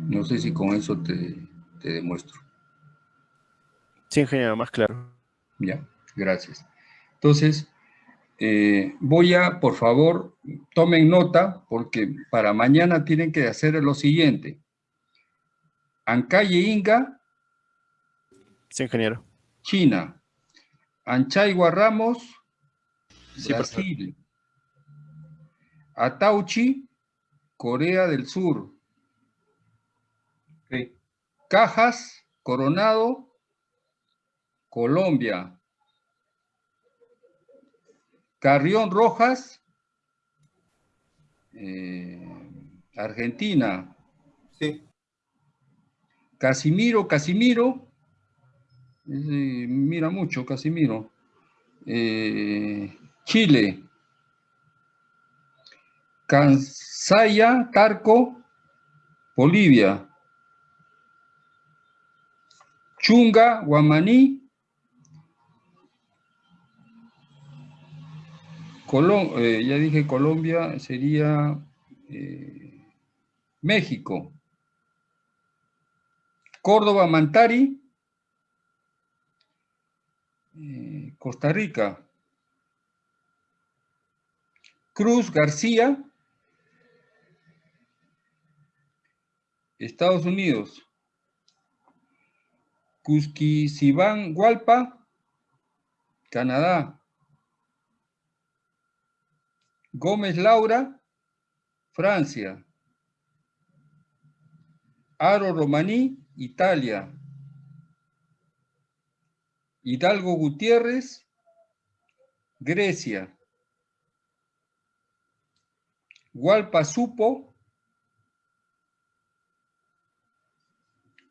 No sé si con eso te, te demuestro. Sí, ingeniero, más claro. Ya, gracias. Entonces, eh, voy a, por favor, tomen nota, porque para mañana tienen que hacer lo siguiente. Ancalle Inga, Sí, ingeniero. China. Anchaigua Ramos, Sí. Brasil. Atauchi, Corea del Sur. Cajas, Coronado, Colombia. Carrión Rojas, eh, Argentina. Sí. Casimiro, Casimiro. ese mira mucho, Casimiro. Eh, Chile. Kansaya, Tarco, Bolivia. Chunga, Guamaní. Colom- eh, ya dije Colombia, sería eh, México. Córdoba, Mantari. eh, Costa Rica. Cruz García. Estados Unidos. Cusquizibán Hualpa, Canadá. Gómez Laura, Francia. Aro Romaní, Italia. Hidalgo Gutiérrez, Grecia. Hualpa Supo,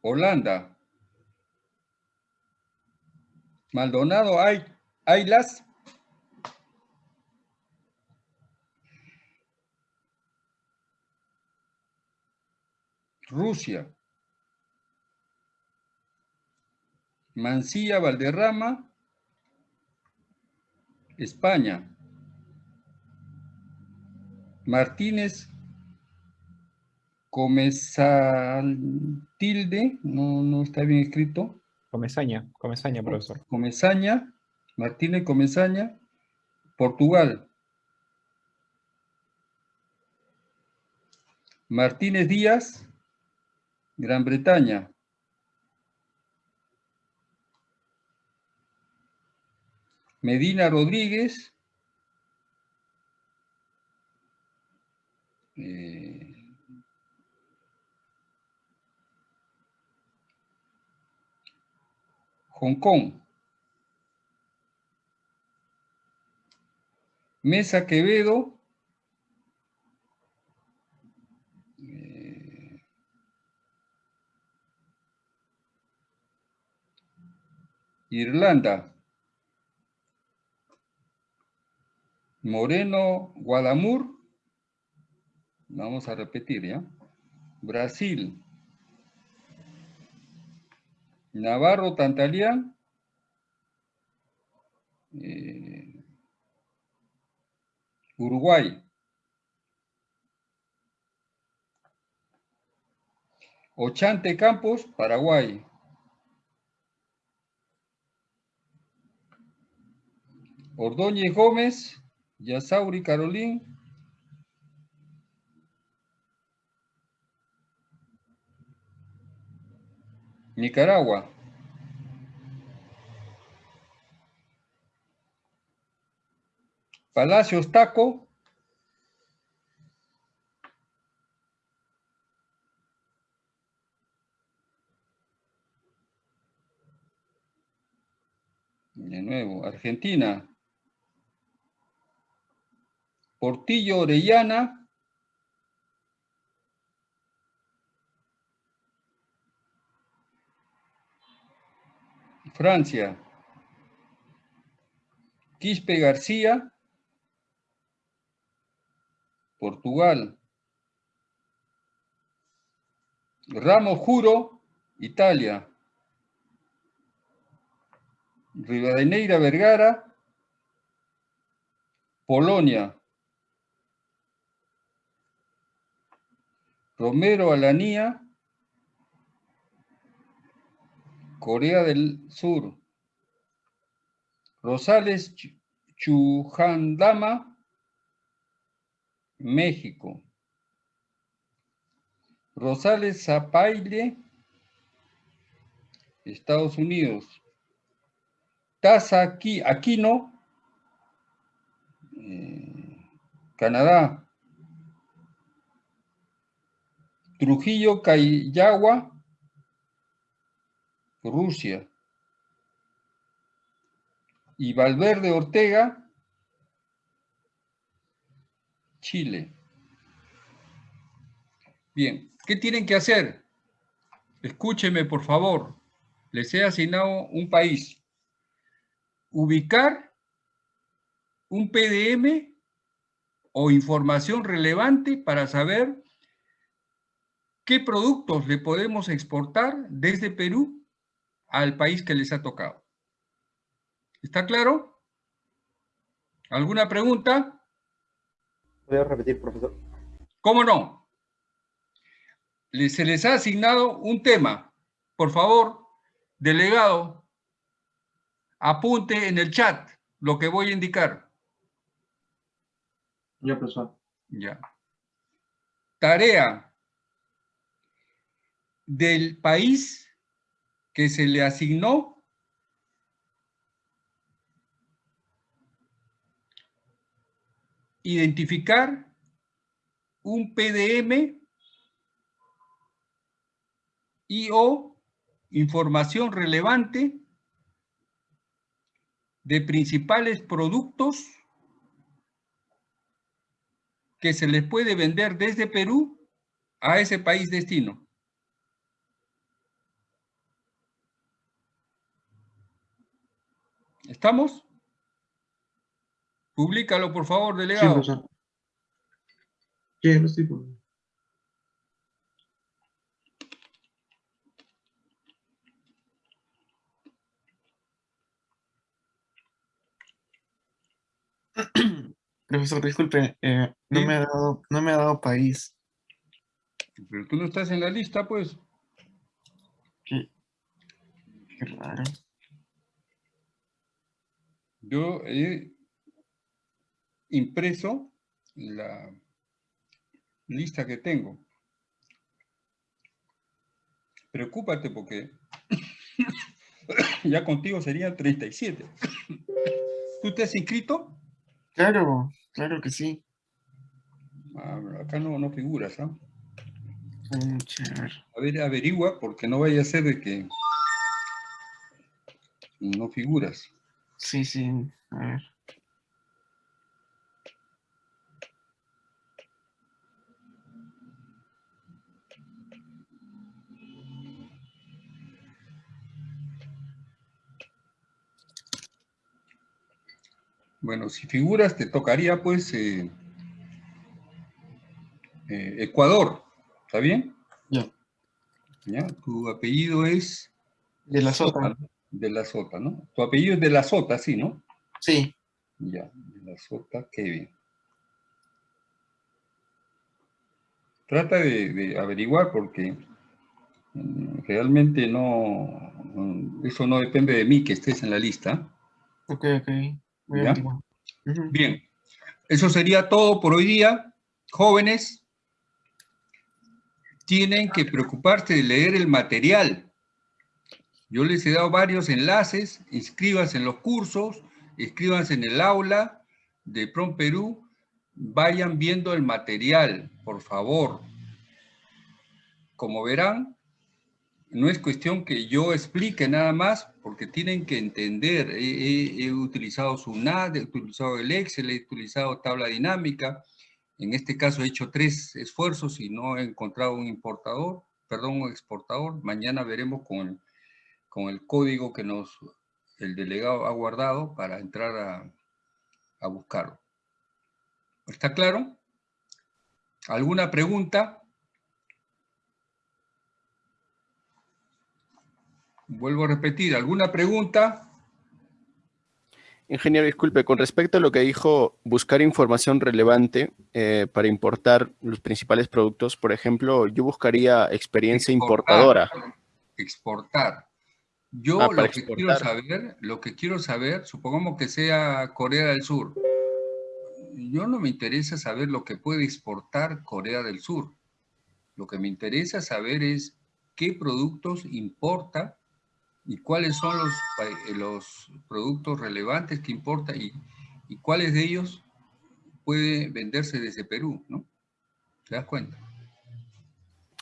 Holanda. Maldonado Ay- Aylas, Rusia. Mancilla Valderrama, España. Martínez Comesaltilde, no, no está bien escrito. Comesaña, comesaña, profesor. Comesaña, Martínez Comesaña, Portugal. Martínez Díaz, Gran Bretaña. Medina Rodríguez, eh, Hong Kong. Mesa Quevedo. eh, Irlanda. Moreno Guadamur. Vamos a repetir, ¿ya? Brasil. Navarro Tantalián. eh, Uruguay. Ochante Campos, Paraguay. Ordóñez Gómez, Yasauri Carolín. Nicaragua. Palacios Taco. De nuevo, Argentina. Portillo Orellana. Francia. Quispe García. Portugal. Ramos Juro, Italia. Rivadeneira Vergara, Polonia. Romero Alanía, Corea del Sur. Rosales Ch- Chujandama, México. Rosales Zapaile, Estados Unidos. Taza Aqui- Aquino, eh, Canadá. Trujillo Cayagua, Rusia. Y Valverde Ortega, Chile. Bien, ¿qué tienen que hacer? Escúcheme, por favor. Les he asignado un país. Ubicar un PDM o información relevante para saber qué productos le podemos exportar desde Perú al país que les ha tocado. ¿Está claro? ¿Alguna pregunta? Voy a repetir, profesor. ¿Cómo no? Le- Se les ha asignado un tema. Por favor, delegado, apunte en el chat lo que voy a indicar. Ya, profesor. Ya. Tarea del país que se le asignó identificar un PDM y o información relevante de principales productos que se les puede vender desde Perú a ese país destino. ¿Estamos? Públicalo, por favor, Sí, delegado. Sí, lo estoy poniendo. Profesor, disculpe, eh, no, Sí. me ha dado, no me ha dado país. Pero tú no estás en la lista, pues. Qué, qué raro. Yo he impreso la lista que tengo. Preocúpate porque ya contigo serían 37. ¿Tú te has inscrito? Claro, claro que sí. Ah, acá no, no figuras, ¿ah? A ver, averigua, porque no vaya a ser de que no figuras. Sí, sí, a ver. Bueno, si figuras, te tocaría, pues, eh, eh, Ecuador, ¿está bien? Ya. Ya, tu apellido es... De la Sota. De la Sota, ¿no? Tu apellido es de la Sota, sí, ¿no? Sí. Ya, de la Sota, Kevin. Trata de, de averiguar porque mm, realmente no, mm, eso no depende de mí que estés en la lista. Ok, ok. Voy a. Bien, eso sería todo por hoy día. Jóvenes, tienen que preocuparse de leer el material. Yo les he dado varios enlaces, inscríbanse en los cursos, inscríbanse en el aula de Prom Perú, vayan viendo el material, por favor. Como verán, no es cuestión que yo explique nada más, porque tienen que entender. He, he- he utilizado SUNAT, he utilizado el Excel, he utilizado tabla dinámica. En este caso he hecho tres esfuerzos y no he encontrado un importador, perdón, un exportador. Mañana veremos con el, con el código que nos el delegado ha guardado para entrar a, a buscarlo. ¿Está claro? ¿Alguna pregunta? Vuelvo a repetir, ¿alguna pregunta? Ingeniero, disculpe, con respecto a lo que dijo, buscar información relevante eh, para importar los principales productos, por ejemplo, yo buscaría experiencia importadora. Exportar. Yo Ah, lo que quiero saber, lo que quiero saber, supongamos que sea Corea del Sur. Yo no me interesa saber lo que puede exportar Corea del Sur. Lo que me interesa saber es qué productos importa y cuáles son los, eh, los productos relevantes que importa y, y cuáles de ellos puede venderse desde Perú, ¿no? ¿Te das cuenta?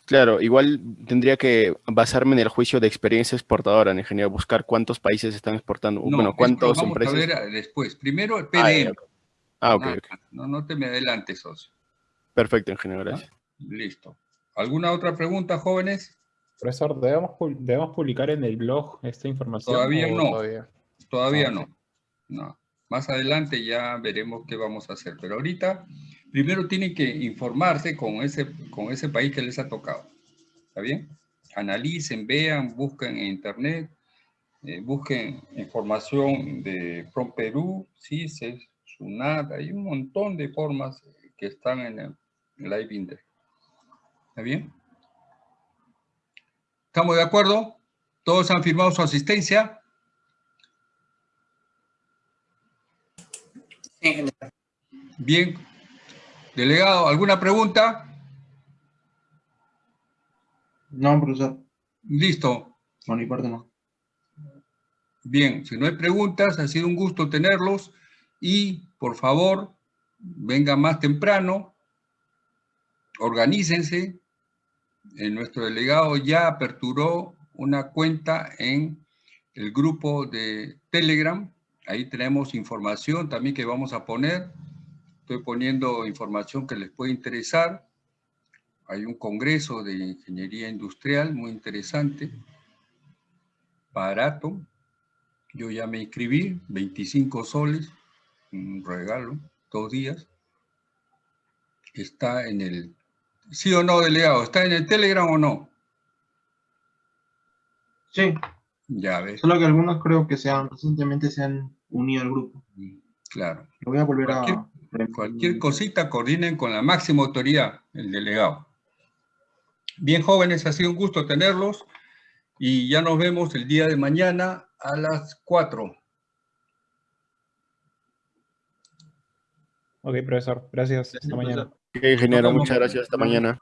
Claro, igual tendría que basarme en el juicio de experiencia exportadora, en ingeniero, buscar cuántos países están exportando, No, bueno, cuántas vamos a empresas. ver eh, después. Primero el Ah, PDM. Ah, ok, Nada ok. más. No, no te me adelantes, socio. Perfecto, ingeniero, gracias. Listo. ¿Alguna otra pregunta, jóvenes? Profesor, ¿debemos, debemos publicar en el blog esta información? Todavía no. Todavía, Todavía Ah, no. No. Más adelante ya veremos qué vamos a hacer. Pero ahorita, primero tienen que informarse con ese, con ese país que les ha tocado. ¿Está bien? Analicen, vean, busquen en internet, eh, busquen información de Prom Perú, CISES, SUNAT, hay un montón de formas que están en el Live Index. ¿Está bien? ¿Estamos de acuerdo? ¿Todos han firmado su asistencia? Bien. Delegado, ¿alguna pregunta? No, profesor. Listo. Por mi parte no. Bien, si no hay preguntas, ha sido un gusto tenerlos y por favor, vengan más temprano, organícense. Eh, nuestro delegado ya aperturó una cuenta en el grupo de Telegram. Ahí tenemos información también que vamos a poner. Estoy poniendo información que les puede interesar. Hay un congreso de ingeniería industrial muy interesante, barato. Yo ya me inscribí, 25 soles, un regalo, dos días. Está en el... ¿Sí o no, delegado? ¿Está en el Telegram o no? Sí, Ya ves, solo que algunos creo que se han, recientemente se han unido al grupo. claro. Lo voy a volver a... cualquier cosita coordinen con la máxima autoridad, el delegado. Bien, jóvenes, ha sido un gusto tenerlos y ya nos vemos el día de mañana a las 4. Ok, profesor, gracias. Hasta mañana. Ok, ingeniero, muchas gracias. Hasta mañana.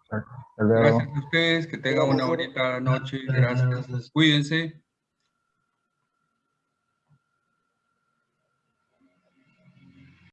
Gracias a ustedes, que tengan una bonita noche. Gracias. Cuídense.